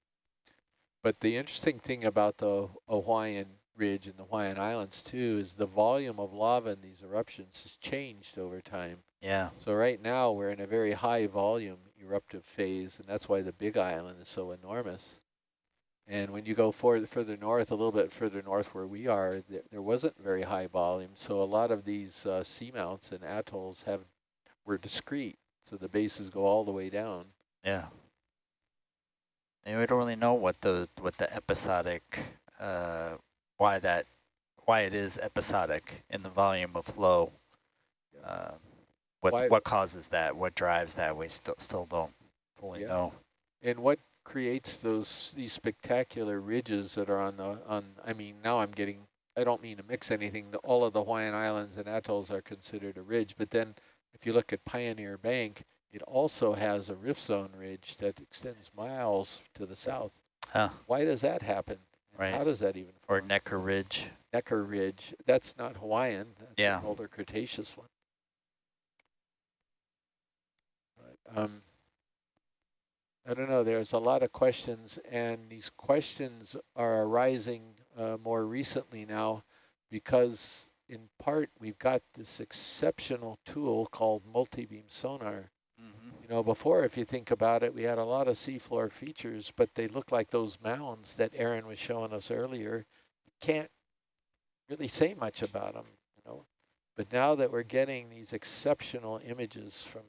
Speaker 2: but the interesting thing about the Hawaiian Ridge and the Hawaiian Islands too is the volume of lava in these eruptions has changed over time.
Speaker 1: Yeah.
Speaker 2: So right now we're in a very high volume eruptive phase, and that's why the Big Island is so enormous. And when you go further, further north, a little bit further north where we are, th there wasn't very high volume. So a lot of these uh, seamounts and atolls have were discrete, so the bases go all the way down.
Speaker 1: Yeah. And we don't really know what the what the episodic uh, why that why it is episodic in the volume of flow. Uh, what
Speaker 2: Why-
Speaker 1: what causes that? What drives that? We still still don't fully
Speaker 2: Yeah.
Speaker 1: know.
Speaker 2: And what creates those these spectacular ridges that are on the on? I mean, now I'm getting. I don't mean to mix anything. The, all of the Hawaiian Islands and atolls are considered a ridge, but then if you look at Pioneer Bank, it also has a rift zone ridge that extends miles to the south.
Speaker 1: Huh.
Speaker 2: Why does that happen?
Speaker 1: Right.
Speaker 2: How does that even
Speaker 1: Or? Necker Ridge.
Speaker 2: Necker Ridge? That's not Hawaiian. That's
Speaker 1: Yeah.
Speaker 2: an older Cretaceous one. But, um, I don't know. There's a lot of questions, and these questions are arising uh, more recently now because, in part, we've got this exceptional tool called multi-beam sonar.
Speaker 1: Mm-hmm.
Speaker 2: You know, before, if you think about it, we had a lot of seafloor features, but they look like those mounds that Aaron was showing us earlier. You can't really say much about them, you know. But now that we're getting these exceptional images from,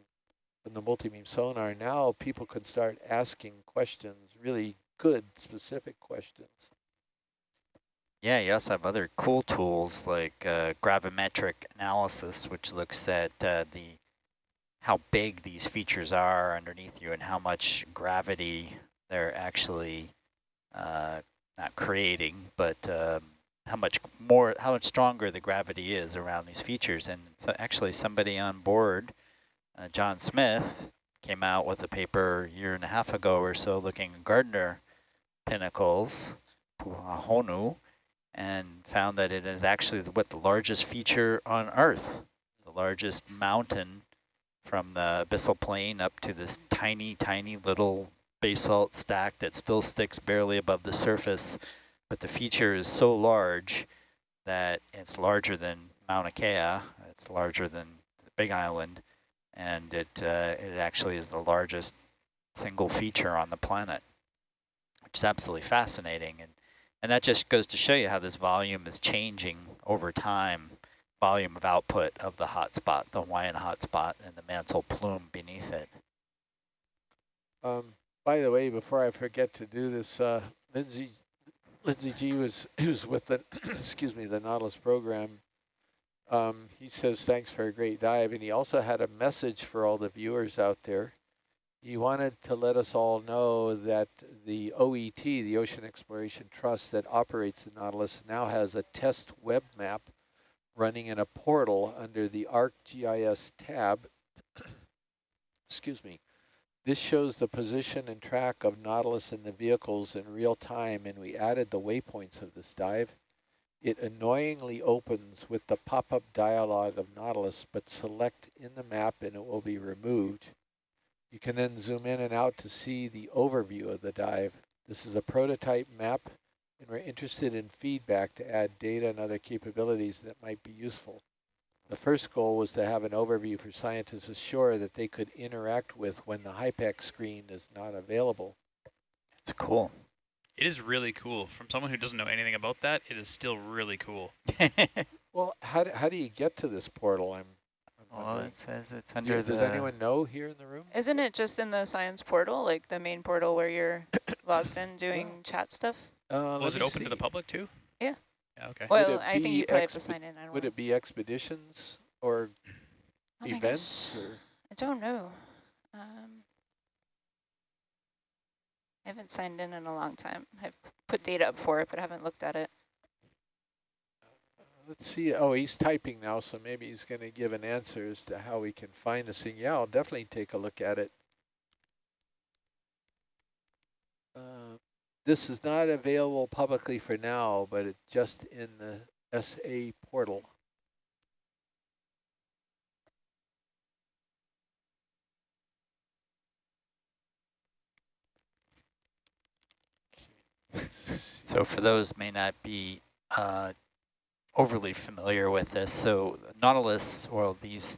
Speaker 2: from the multi-beam sonar, now people can start asking questions, really good, specific questions.
Speaker 1: Yeah, you also have other cool tools like uh, gravimetric analysis, which looks at uh, the how big these features are underneath you and how much gravity they're actually uh, not creating, but um, how much more, how much stronger the gravity is around these features. And so actually somebody on board, uh, John Smith, came out with a paper a year and a half ago or so looking at Gardner pinnacles, Puhahonu, and found that it is actually what the largest feature on Earth, the largest mountain from the abyssal plain up to this tiny, tiny little basalt stack that still sticks barely above the surface. But the feature is so large that it's larger than Mauna Kea, it's larger than the Big Island, and it, uh, it actually is the largest single feature on the planet, which is absolutely fascinating. And, and that just goes to show you how this volume is changing over time volume of output of the hotspot, the Hawaiian hotspot, and the mantle plume beneath it.
Speaker 2: Um, by the way, before I forget to do this, uh, Lindsay, Lindsay G was who's with the excuse me the Nautilus program. Um, he says thanks for a great dive, and he also had a message for all the viewers out there. He wanted to let us all know that the OET, the Ocean Exploration Trust that operates the Nautilus, now has a test web map running in a portal under the ArcGIS tab. Excuse me. This shows the position and track of Nautilus and the vehicles in real time, and we added the waypoints of this dive. It annoyingly opens with the pop-up dialog of Nautilus, but select in the map and it will be removed. You can then zoom in and out to see the overview of the dive. This is a prototype map, and we're interested in feedback to add data and other capabilities that might be useful. The first goal was to have an overview for scientists ashore that they could interact with when the HYPACK screen is not available.
Speaker 1: It's cool.
Speaker 3: It is really cool. From someone who doesn't know anything about that, it is still really cool.
Speaker 2: Well, how do, how do you get to this portal? I'm, I'm
Speaker 1: well,
Speaker 2: wondering.
Speaker 1: it says it's
Speaker 2: Do-
Speaker 1: under
Speaker 2: Does
Speaker 1: the.
Speaker 2: anyone know here in the room?
Speaker 4: Isn't it just in the science portal, like the main portal where you're logged in doing chat stuff?
Speaker 2: Uh,
Speaker 3: Was
Speaker 2: let
Speaker 3: it
Speaker 2: me
Speaker 3: open to the public too?
Speaker 4: Yeah.
Speaker 3: Yeah, okay.
Speaker 4: Well, I think you probably have to sign in. I don't
Speaker 2: Would
Speaker 4: know.
Speaker 2: it be expeditions or
Speaker 4: Oh
Speaker 2: events or?
Speaker 4: I don't know. Um, I haven't signed in in a long time. I've put data up for it, but I haven't looked at it.
Speaker 2: Let's see. Oh, he's typing now, so maybe he's going to give an answer as to how we can find this thing. Yeah, I'll definitely take a look at it. Uh, this is not available publicly for now, but it's just in the SA portal.
Speaker 1: So for those may not be uh, overly familiar with this, so Nautilus, well, these,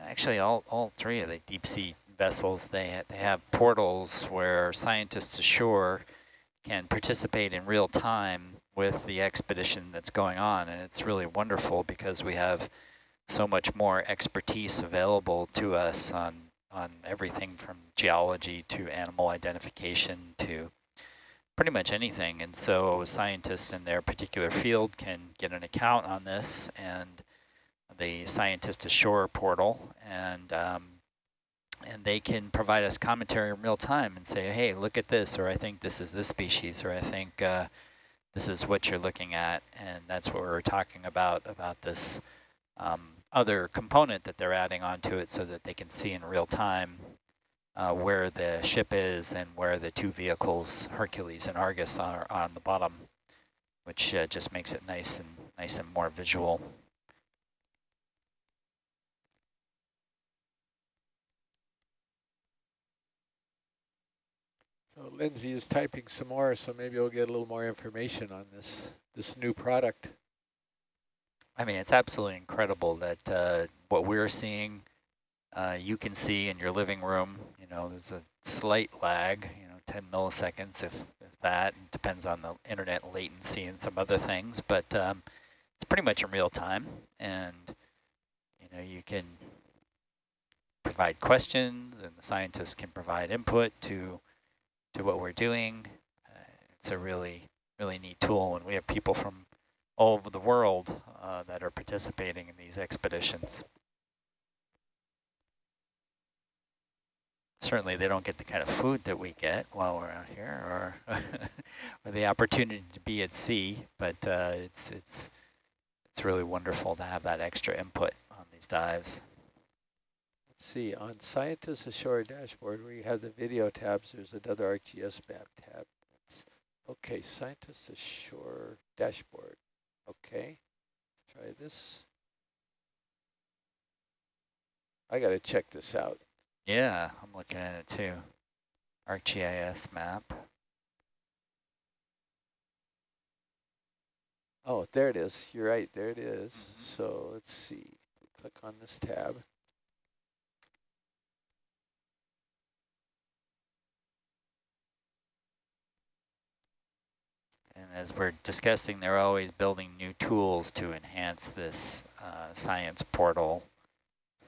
Speaker 1: actually all, all three of the deep sea vessels, they, ha they have portals where scientists ashore can participate in real time with the expedition that's going on. And it's really wonderful because we have so much more expertise available to us on, on everything from geology to animal identification to pretty much anything. And so scientists in their particular field can get an account on this and the scientist ashore portal and um, and they can provide us commentary in real time and say, hey, look at this, or I think this is this species, or I think uh, this is what you're looking at. And that's what we are talking about, about this um, other component that they're adding onto it so that they can see in real time uh, where the ship is and where the two vehicles, Hercules and Argus, are on the bottom, which uh, just makes it nice and nice and more visual.
Speaker 2: So Lindsay is typing some more, so maybe we'll get a little more information on this this new product.
Speaker 1: I mean, it's absolutely incredible that uh, what we're seeing, uh, you can see in your living room. You know, there's a slight lag, you know, 10 milliseconds if, if that. It depends on the internet latency and some other things, but um, it's pretty much in real time. And, you know, you can provide questions and the scientists can provide input to, to what we're doing. Uh, it's a really, really neat tool. And we have people from all over the world uh, that are participating in these expeditions. Certainly they don't get the kind of food that we get while we're out here or, or the opportunity to be at sea, but uh, it's, it's, it's really wonderful to have that extra input on these dives.
Speaker 2: Let's see, on Scientists Ashore dashboard where you have the video tabs, there's another ArcGIS map tab. It's, okay, Scientists Ashore dashboard. Okay, try this. I got to check this out.
Speaker 1: Yeah, I'm looking at it too. ArcGIS map.
Speaker 2: Oh, there it is. You're right. There it is. So let's see. Click on this tab.
Speaker 1: And as we're discussing, they're always building new tools to enhance this uh, science portal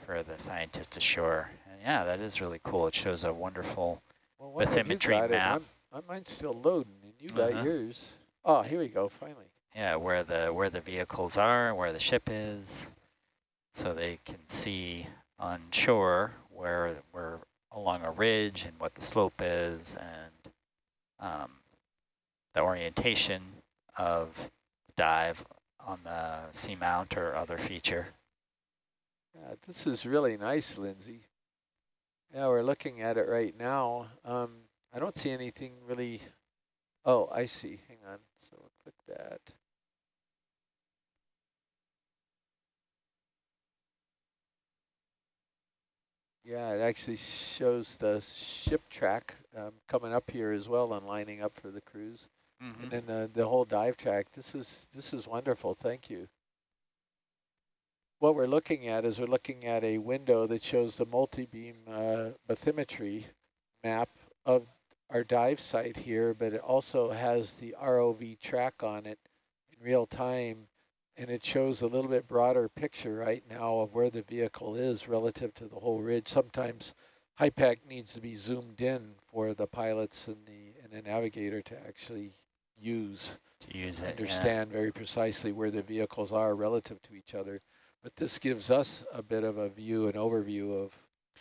Speaker 1: for the scientist ashore. Yeah, that is really cool. It shows a wonderful,
Speaker 2: Well, what have you
Speaker 1: Bathymetry map.
Speaker 2: I'm, uh, mine's still loading, and you got
Speaker 1: Uh-huh.
Speaker 2: yours. Oh, here we go. Finally.
Speaker 1: yeah, where the where the vehicles are, where the ship is, so they can see on shore where we're along a ridge and what the slope is, and um, the orientation of the dive on the seamount or other feature.
Speaker 2: Yeah, this is really nice, Lindsay. Yeah, we're looking at it right now. Um, I don't see anything really. Oh, I see. Hang on. So we'll click that. Yeah, it actually shows the ship track um, coming up here as well and lining up for the cruise.
Speaker 1: Mm -hmm.
Speaker 2: And then the, the whole dive track. This is this is wonderful. Thank you. What we're looking at is we're looking at a window that shows the multi-beam uh, bathymetry map of our dive site here, but it also has the ROV track on it in real time and it shows a little bit broader picture right now of where the vehicle is relative to the whole ridge. Sometimes HYPACK needs to be zoomed in for the pilots and the and the navigator to actually use
Speaker 1: to use it,
Speaker 2: understand
Speaker 1: yeah.
Speaker 2: very precisely where the vehicles are relative to each other. But this gives us a bit of a view, an overview of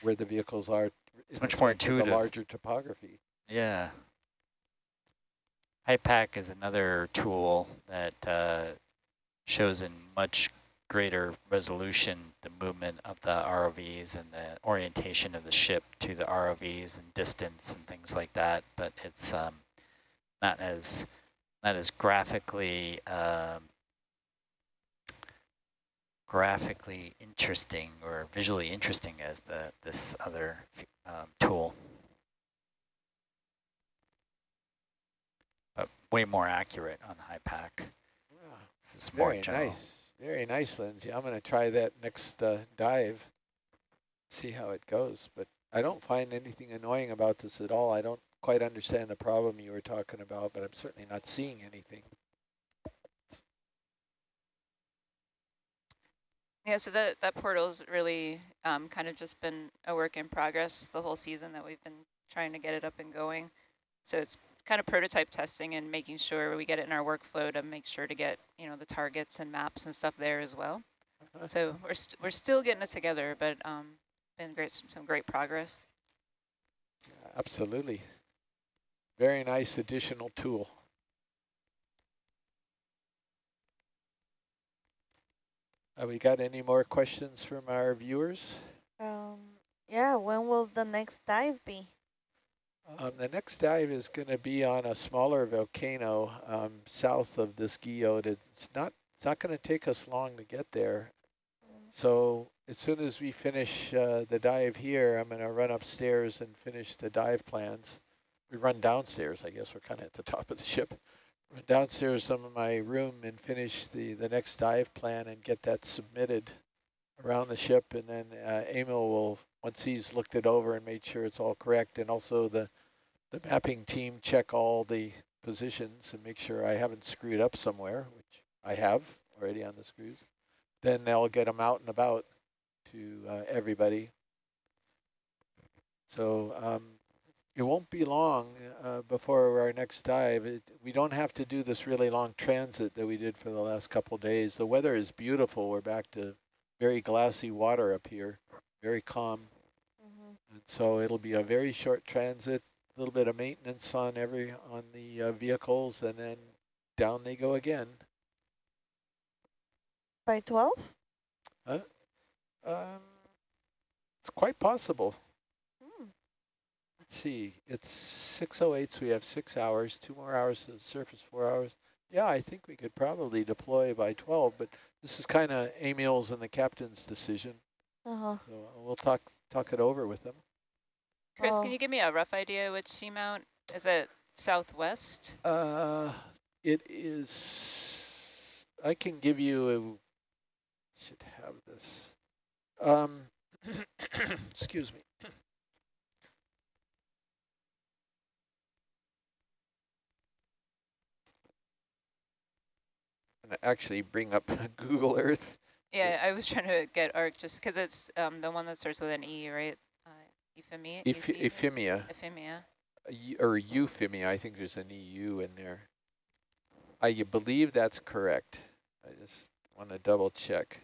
Speaker 2: where the vehicles are.
Speaker 1: It's much more intuitive.
Speaker 2: The larger topography.
Speaker 1: Yeah. HYPACK is another tool that uh, shows in much greater resolution the movement of the ROVs and the orientation of the ship to the ROVs and distance and things like that, but it's um, not as not as graphically um, graphically interesting or visually interesting as the this other um, tool, but way more accurate on HYPACK.
Speaker 2: This is Very nice. Very nice, Lindsay. I'm going to try that next uh, dive, see how it goes. But I don't find anything annoying about this at all. I don't quite understand the problem you were talking about, but I'm certainly not seeing anything.
Speaker 4: Yeah, so that, that portal's really um, kind of just been a work in progress the whole season that we've been trying to get it up and going. So it's kind of prototype testing and making sure we get it in our workflow to make sure to get, you know, the targets and maps and stuff there as well. So we're, we st we're still getting it together, but um, been great, some great progress.
Speaker 2: Absolutely. Very nice additional tool. Have we got any more questions from our viewers?
Speaker 6: Um, yeah, when will the next dive be?
Speaker 2: Um, the next dive is going to be on a smaller volcano um, south of this guyot. It's not it's not going to take us long to get there. So as soon as we finish uh, the dive here, I'm going to run upstairs and finish the dive plans. We run downstairs, I guess we're kind of at the top of the ship. Run downstairs some of my room and finish the, the next dive plan and get that submitted around the ship. And then uh, Emil will, once he's looked it over and made sure it's all correct, and also the, the mapping team check all the positions and make sure I haven't screwed up somewhere, which I have already on the screws. Then they'll get them out and about to uh, everybody. So um, it won't be long uh, before our next dive. It, we don't have to do this really long transit that we did for the last couple days. The weather is beautiful. We're back to very glassy water up here, very calm. Mm -hmm. And so it'll be a very short transit, a little bit of maintenance on every on the uh, vehicles, and then down they go again.
Speaker 6: By 12?
Speaker 2: Huh? Um, it's quite possible. Let's see. It's 6.08, so we have six hours, two more hours to the surface, four hours. Yeah, I think we could probably deploy by 12, but this is kind of Emil's and the captain's decision. Uh-huh. So we'll talk talk it over with them.
Speaker 4: Chris, can you give me a rough idea which seamount? Is it southwest?
Speaker 2: Uh, it is, I can give you, a, should have this. Um, excuse me. Actually bring up Google Earth.
Speaker 4: Yeah, I was trying to get ARC just because it's um, the one that starts with an E, right? Uh, Euphemia?
Speaker 2: Eph Euphemia.
Speaker 4: Euphemia.
Speaker 2: Uh, or Euphemia, I think there's an EU in there. I believe that's correct. I just want to double check.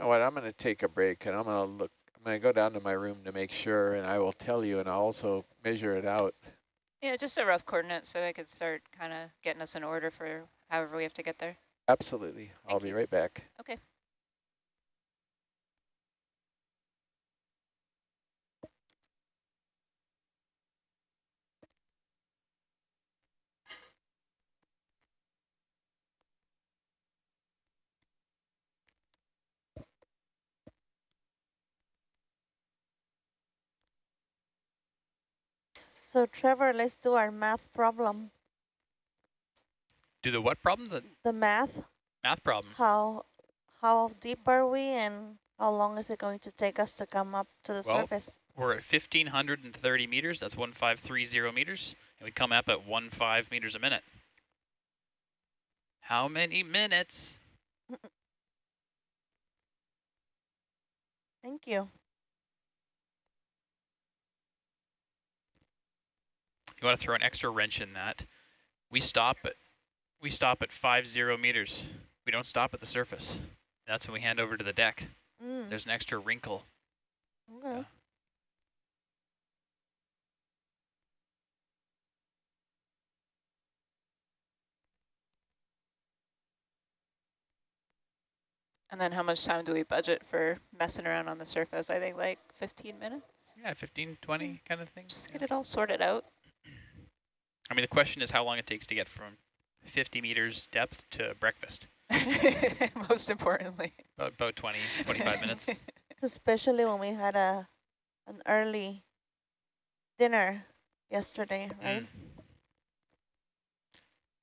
Speaker 2: Know what, I'm going to take a break and I'm going to look, I'm going to go down to my room to make sure and I will tell you and I'll also measure it out.
Speaker 4: Yeah, just a rough coordinate so I could start kind of getting us in order for however we have to get there.
Speaker 2: Absolutely. I'll
Speaker 4: Thank
Speaker 2: be right back.
Speaker 4: Okay.
Speaker 6: So Trevor, let's do our math problem.
Speaker 3: Do the what problem? The
Speaker 6: The math,
Speaker 3: math problem.
Speaker 6: how how deep are we and how long is it going to take us to come up to the
Speaker 3: Well,
Speaker 6: surface?
Speaker 3: We're at 1,530 meters. That's 1,530 meters. And we come up at 1.5 meters a minute. How many minutes?
Speaker 6: Thank you.
Speaker 3: You want to throw an extra wrench in that. We stop at we stop at 50 meters. We don't stop at the surface. That's when we hand over to the deck.
Speaker 6: Mm,
Speaker 3: There's an extra wrinkle.
Speaker 6: okay.
Speaker 4: And then how much time do we budget for messing around on the surface? I think like 15 minutes,
Speaker 3: Yeah, 15, 20 kind of thing.
Speaker 4: just
Speaker 3: yeah.
Speaker 4: get it all sorted out.
Speaker 3: I mean, the question is how long it takes to get from 50 meters depth to breakfast.
Speaker 4: Most importantly.
Speaker 3: About, about 20, 25 minutes.
Speaker 6: Especially when we had a an early dinner yesterday, right?
Speaker 3: Mm.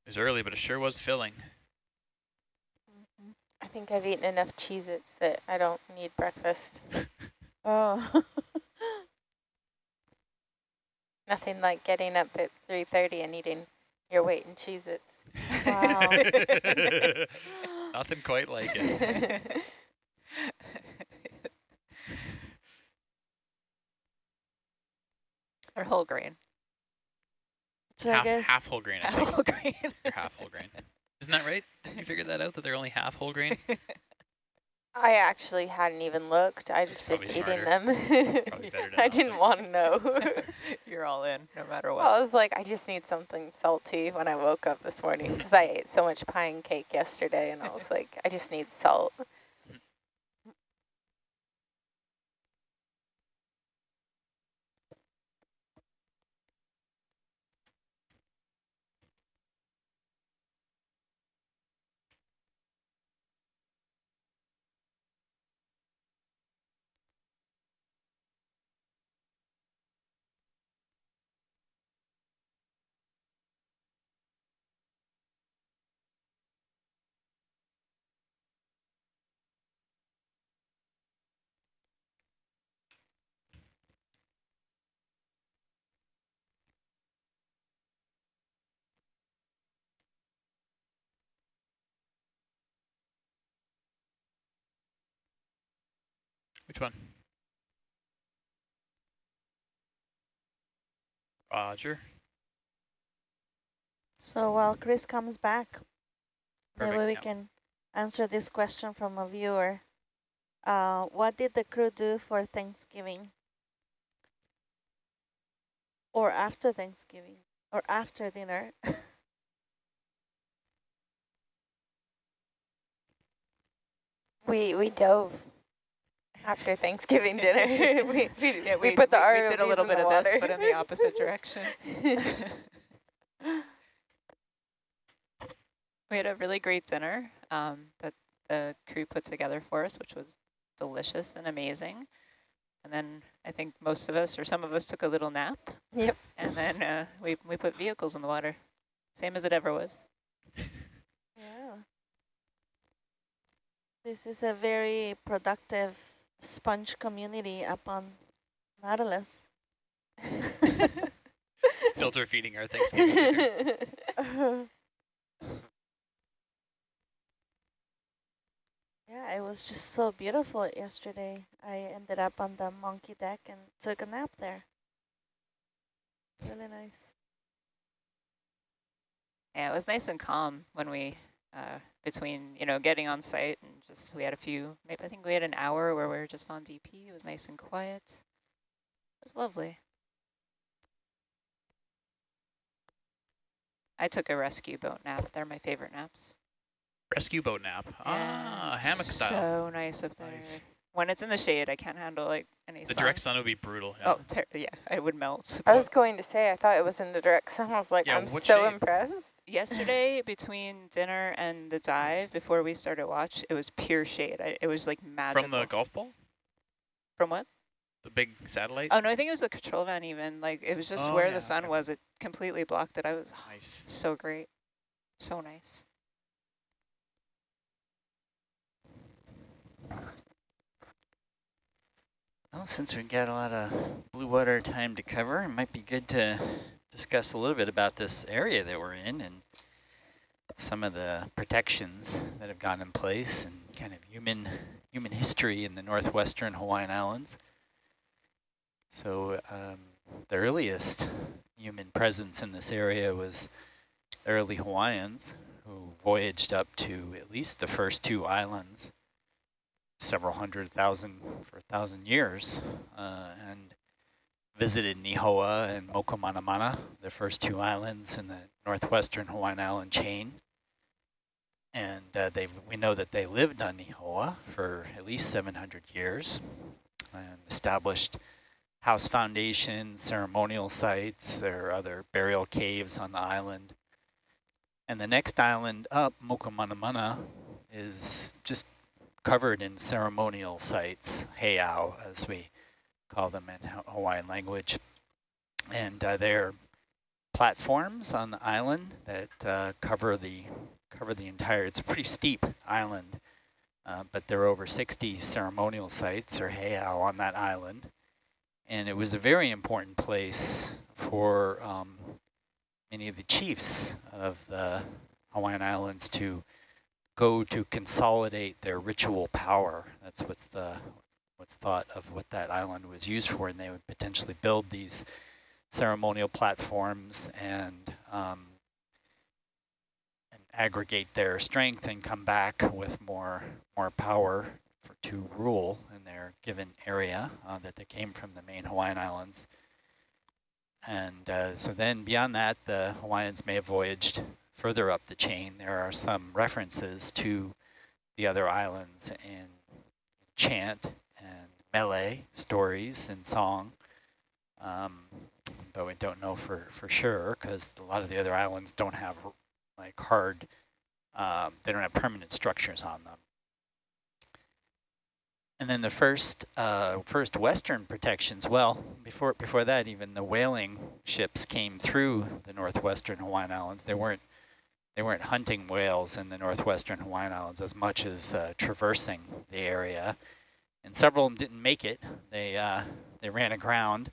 Speaker 3: It was early, but it sure was filling.
Speaker 7: I think I've eaten enough Cheez-Its that I don't need breakfast.
Speaker 6: Oh,
Speaker 7: Nothing like getting up at 3.30 and eating your weight in Cheez-Its.
Speaker 6: Wow.
Speaker 3: Nothing quite like it.
Speaker 4: or whole grain.
Speaker 6: so I guess
Speaker 3: half whole grain,
Speaker 4: Half whole grain.
Speaker 3: They're half whole grain. Isn't that right? Didn't you figure that out, that they're only half whole grain?
Speaker 7: I actually hadn't even looked. I was just
Speaker 3: probably
Speaker 7: eating them.
Speaker 3: Probably better to
Speaker 7: I didn't want to know.
Speaker 4: You're all in, no matter what.
Speaker 7: I was like, I just need something salty when I woke up this morning because I ate so much pie and cake yesterday, and I was like, I just need salt.
Speaker 3: Which one? Roger.
Speaker 6: so. While Chris comes back,
Speaker 3: Perfect,
Speaker 6: maybe we
Speaker 3: yeah.
Speaker 6: can answer this question from a viewer. Uh, what did the crew do for Thanksgiving? Or after Thanksgiving? Or after dinner?
Speaker 7: We we dove after Thanksgiving dinner. we, we,
Speaker 4: yeah,
Speaker 7: we, put the
Speaker 4: we,
Speaker 7: ROVs
Speaker 4: did a little bit of this, but in the opposite direction. we had a really great dinner um, that the crew put together for us, which was delicious and amazing. And then I think most of us, or some of us, took a little nap.
Speaker 7: Yep.
Speaker 4: And then uh, we we put vehicles in the water, same as it ever was.
Speaker 6: Yeah. This is a very productive sponge community up on Nautilus.
Speaker 3: Filter feeding our Thanksgiving dinner.
Speaker 6: yeah, it was just so beautiful yesterday. I ended up on the monkey deck and took a nap there. Really nice.
Speaker 4: Yeah, it was nice and calm when we, uh, between, you know, getting on site and just we had a few, maybe I think we had an hour where we were just on DP. It was nice and quiet. It was lovely. I took a rescue boat nap. They're my favorite naps.
Speaker 3: Rescue boat nap. ah, hammock style.
Speaker 4: So nice up there.
Speaker 3: Nice.
Speaker 4: When it's in the shade, I can't handle like any sun.
Speaker 3: The
Speaker 4: sun.
Speaker 3: direct sun would be brutal. Yeah.
Speaker 4: Oh, ter yeah, I would melt.
Speaker 7: I was going to say, I thought it was in the direct sun. I was like,
Speaker 3: Yeah,
Speaker 7: I'm so
Speaker 3: shade?
Speaker 7: impressed.
Speaker 4: Yesterday, between dinner and the dive, before we started watch, it was pure shade. I, it was like magical.
Speaker 3: From the golf ball?
Speaker 4: From what?
Speaker 3: The big satellite?
Speaker 4: Oh no, I think it was the control van even. Like it was just
Speaker 3: Oh,
Speaker 4: where
Speaker 3: yeah,
Speaker 4: the sun
Speaker 3: okay.
Speaker 4: was. It completely blocked it. I was
Speaker 3: Nice.
Speaker 4: so great, so nice.
Speaker 1: Well, since we've got a lot of blue water time to cover, it might be good to discuss a little bit about this area that we're in and some of the protections that have gone in place and kind of human human history in the northwestern Hawaiian Islands. So um, the earliest human presence in this area was early Hawaiians who voyaged up to at least the first two islands several hundred thousand for a thousand years uh, and visited Nihoa and Mokumanamana, the first two islands in the northwestern Hawaiian island chain. And uh, they we know that they lived on Nihoa for at least 700 years and established house foundations, ceremonial sites. There are other burial caves on the island. And the next island up, Mokumanamana, is just covered in ceremonial sites, heiau, as we call them in Hawaiian language. And uh, they're platforms on the island that uh, cover the cover the entire. It's a pretty steep island, uh, but there are over 60 ceremonial sites or heiau on that island, and it was a very important place for um, many of the chiefs of the Hawaiian Islands to go to consolidate their ritual power. That's what's the what's thought of what that island was used for, and they would potentially build these ceremonial platforms and um, and aggregate their strength and come back with more more power for, to rule in their given area uh, that they came from the main Hawaiian Islands. And uh, so then beyond that, the Hawaiians may have voyaged further up the chain. There are some references to the other islands in chant and mele stories and song. Um, but we don't know for, for sure because a lot of the other islands don't have like hard, um, they don't have permanent structures on them. And then the first uh, first Western protections, well, before before that, even the whaling ships came through the northwestern Hawaiian Islands. They weren't they weren't hunting whales in the northwestern Hawaiian Islands as much as uh, traversing the area. And several of them didn't make it. They uh, they ran aground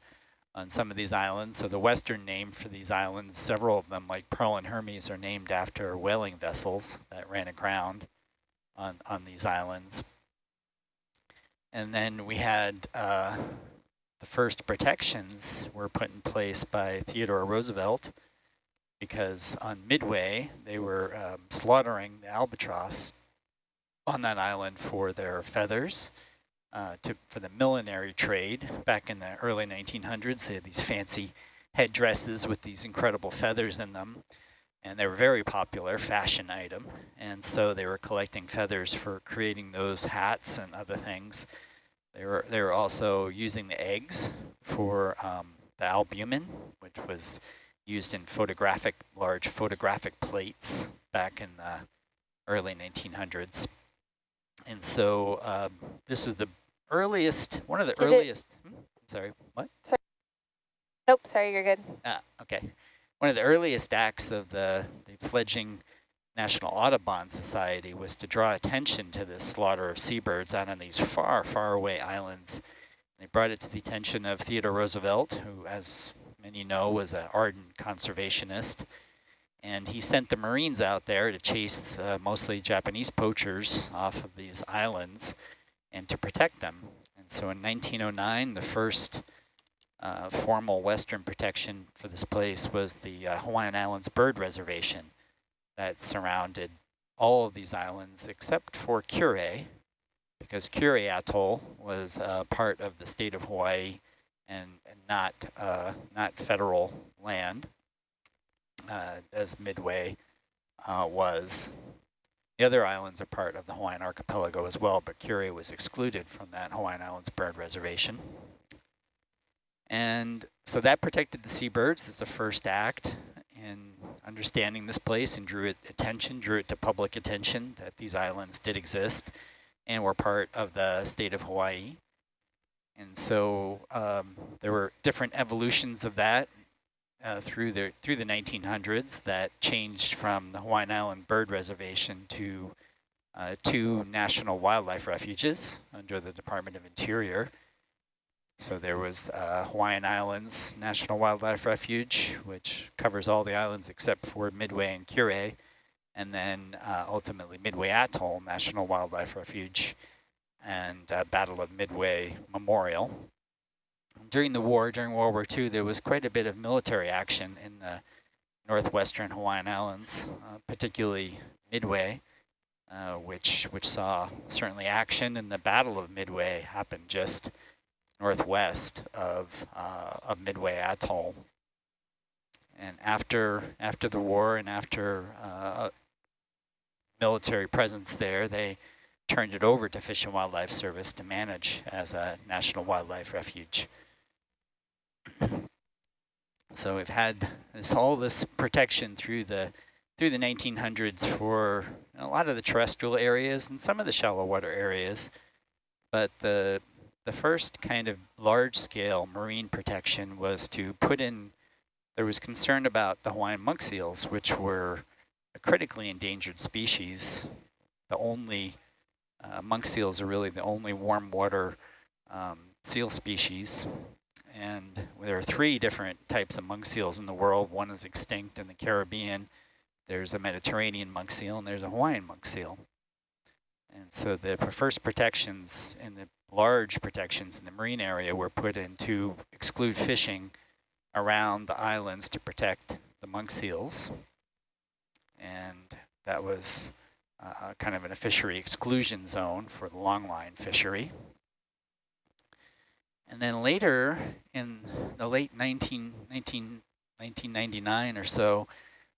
Speaker 1: on some of these islands. So the western name for these islands, several of them, like Pearl and Hermes, are named after whaling vessels that ran aground on on these islands. And then we had uh, the first protections were put in place by Theodore Roosevelt because on Midway they were um, slaughtering the albatross on that island for their feathers uh, to for the millinery trade back in the early 1900s. They had these fancy headdresses with these incredible feathers in them, and they were very popular fashion item. And so they were collecting feathers for creating those hats and other things. They were they were also using the eggs for um, the albumin, which was used in photographic large photographic plates back in the early 1900s. And so um, this is the earliest, one of the
Speaker 7: Did
Speaker 1: earliest. hmm? Sorry, what? Sorry.
Speaker 7: Nope, sorry, you're good.
Speaker 1: Ah, okay. One of the earliest acts of the, the fledgling National Audubon Society was to draw attention to this slaughter of seabirds out on these far, far away islands. They brought it to the attention of Theodore Roosevelt, who, as many know, was an ardent conservationist. And he sent the Marines out there to chase uh, mostly Japanese poachers off of these islands and to protect them. And so in 1909, the first uh, formal Western protection for this place was the uh, Hawaiian Islands Bird Reservation that surrounded all of these islands except for Kure, because Kure Atoll was uh, part of the state of Hawaii and, and not uh, not federal land, uh, as Midway uh, was. The other islands are part of the Hawaiian archipelago as well, but Kure was excluded from that Hawaiian Islands Bird Reservation. And so that protected the seabirds as the first act in understanding this place and drew it attention, drew it to public attention that these islands did exist and were part of the state of Hawaii. And so um, there were different evolutions of that uh, through the through the 1900s that changed from the Hawaiian Island Bird Reservation to uh, two national wildlife refuges under the Department of Interior. So there was uh, Hawaiian Islands National Wildlife Refuge, which covers all the islands except for Midway and Kure, and then uh, ultimately Midway Atoll National Wildlife Refuge and uh, Battle of Midway Memorial. During the war, during World War II, there was quite a bit of military action in the northwestern Hawaiian Islands, uh, particularly Midway, uh, which which saw certainly action in the Battle of Midway happened just northwest of uh, of Midway Atoll. And after after the war and after uh, military presence there, they turned it over to Fish and Wildlife Service to manage as a national wildlife refuge. so we've had this all this protection through the through the 1900s for a lot of the terrestrial areas and some of the shallow water areas, but the the first kind of large-scale marine protection was to put in, there was concern about the Hawaiian monk seals, which were a critically endangered species. The only, uh, monk seals are really the only warm water um, seal species. And there are three different types of monk seals in the world. One is extinct in the Caribbean. There's a Mediterranean monk seal and there's a Hawaiian monk seal. And so the first protections in the large protections in the marine area were put in to exclude fishing around the islands to protect the monk seals. And that was uh, kind of in a fishery exclusion zone for the longline fishery. And then later in the late 19, 19, 1999 or so,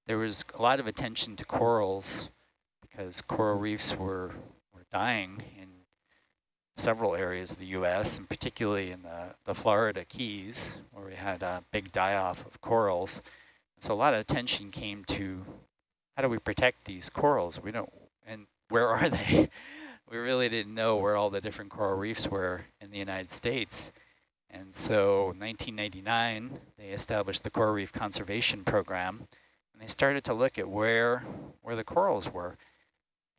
Speaker 1: there was a lot of attention to corals because coral reefs were, were dying in several areas of the U.S., and particularly in the, the Florida Keys, where we had a big die-off of corals. So a lot of attention came to how do we protect these corals? We don't, where are they? we really didn't know where all the different coral reefs were in the United States. And so 1999, they established the Coral Reef Conservation Program, and they started to look at where, where the corals were.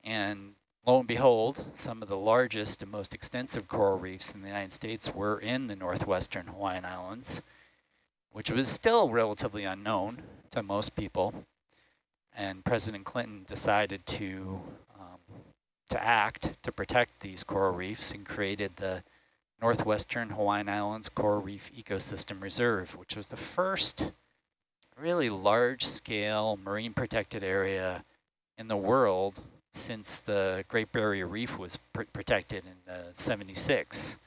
Speaker 1: And lo and behold, some of the largest and most extensive coral reefs in the United States were in the northwestern Hawaiian Islands, which was still relatively unknown to most people. And President Clinton decided to to act to protect these coral reefs and created the Northwestern Hawaiian Islands Coral Reef Ecosystem Reserve, which was the first really large-scale marine protected area in the world since the Great Barrier Reef was pr protected in uh, 76.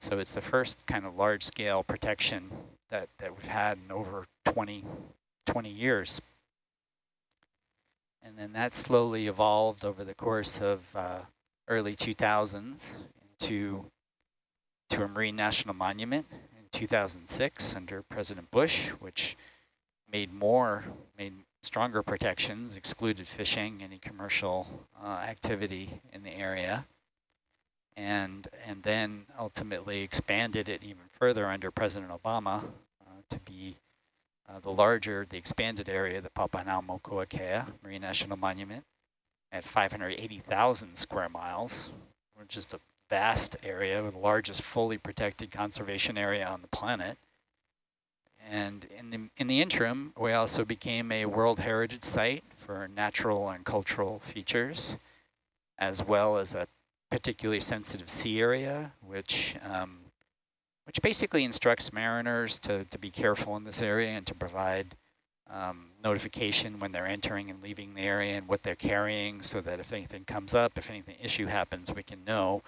Speaker 1: So it's the first kind of large-scale protection that, that we've had in over 20, 20 years. And then that slowly evolved over the course of uh, early 2000s into to a Marine National Monument in 2006 under President Bush, which made more, made stronger protections, excluded fishing, any commercial uh, activity in the area, and and then ultimately expanded it even further under President Obama uh, to be uh, the larger, the expanded area, the Papahanaumokuakea Marine National Monument at 580,000 square miles, which is a vast area, the largest fully protected conservation area on the planet. And in the, in the interim, we also became a World Heritage Site for natural and cultural features, as well as a particularly sensitive sea area, which um, which basically instructs mariners to, to be careful in this area and to provide um, notification when they're entering and leaving the area and what they're carrying so that if anything comes up, if anything issue happens, we can know.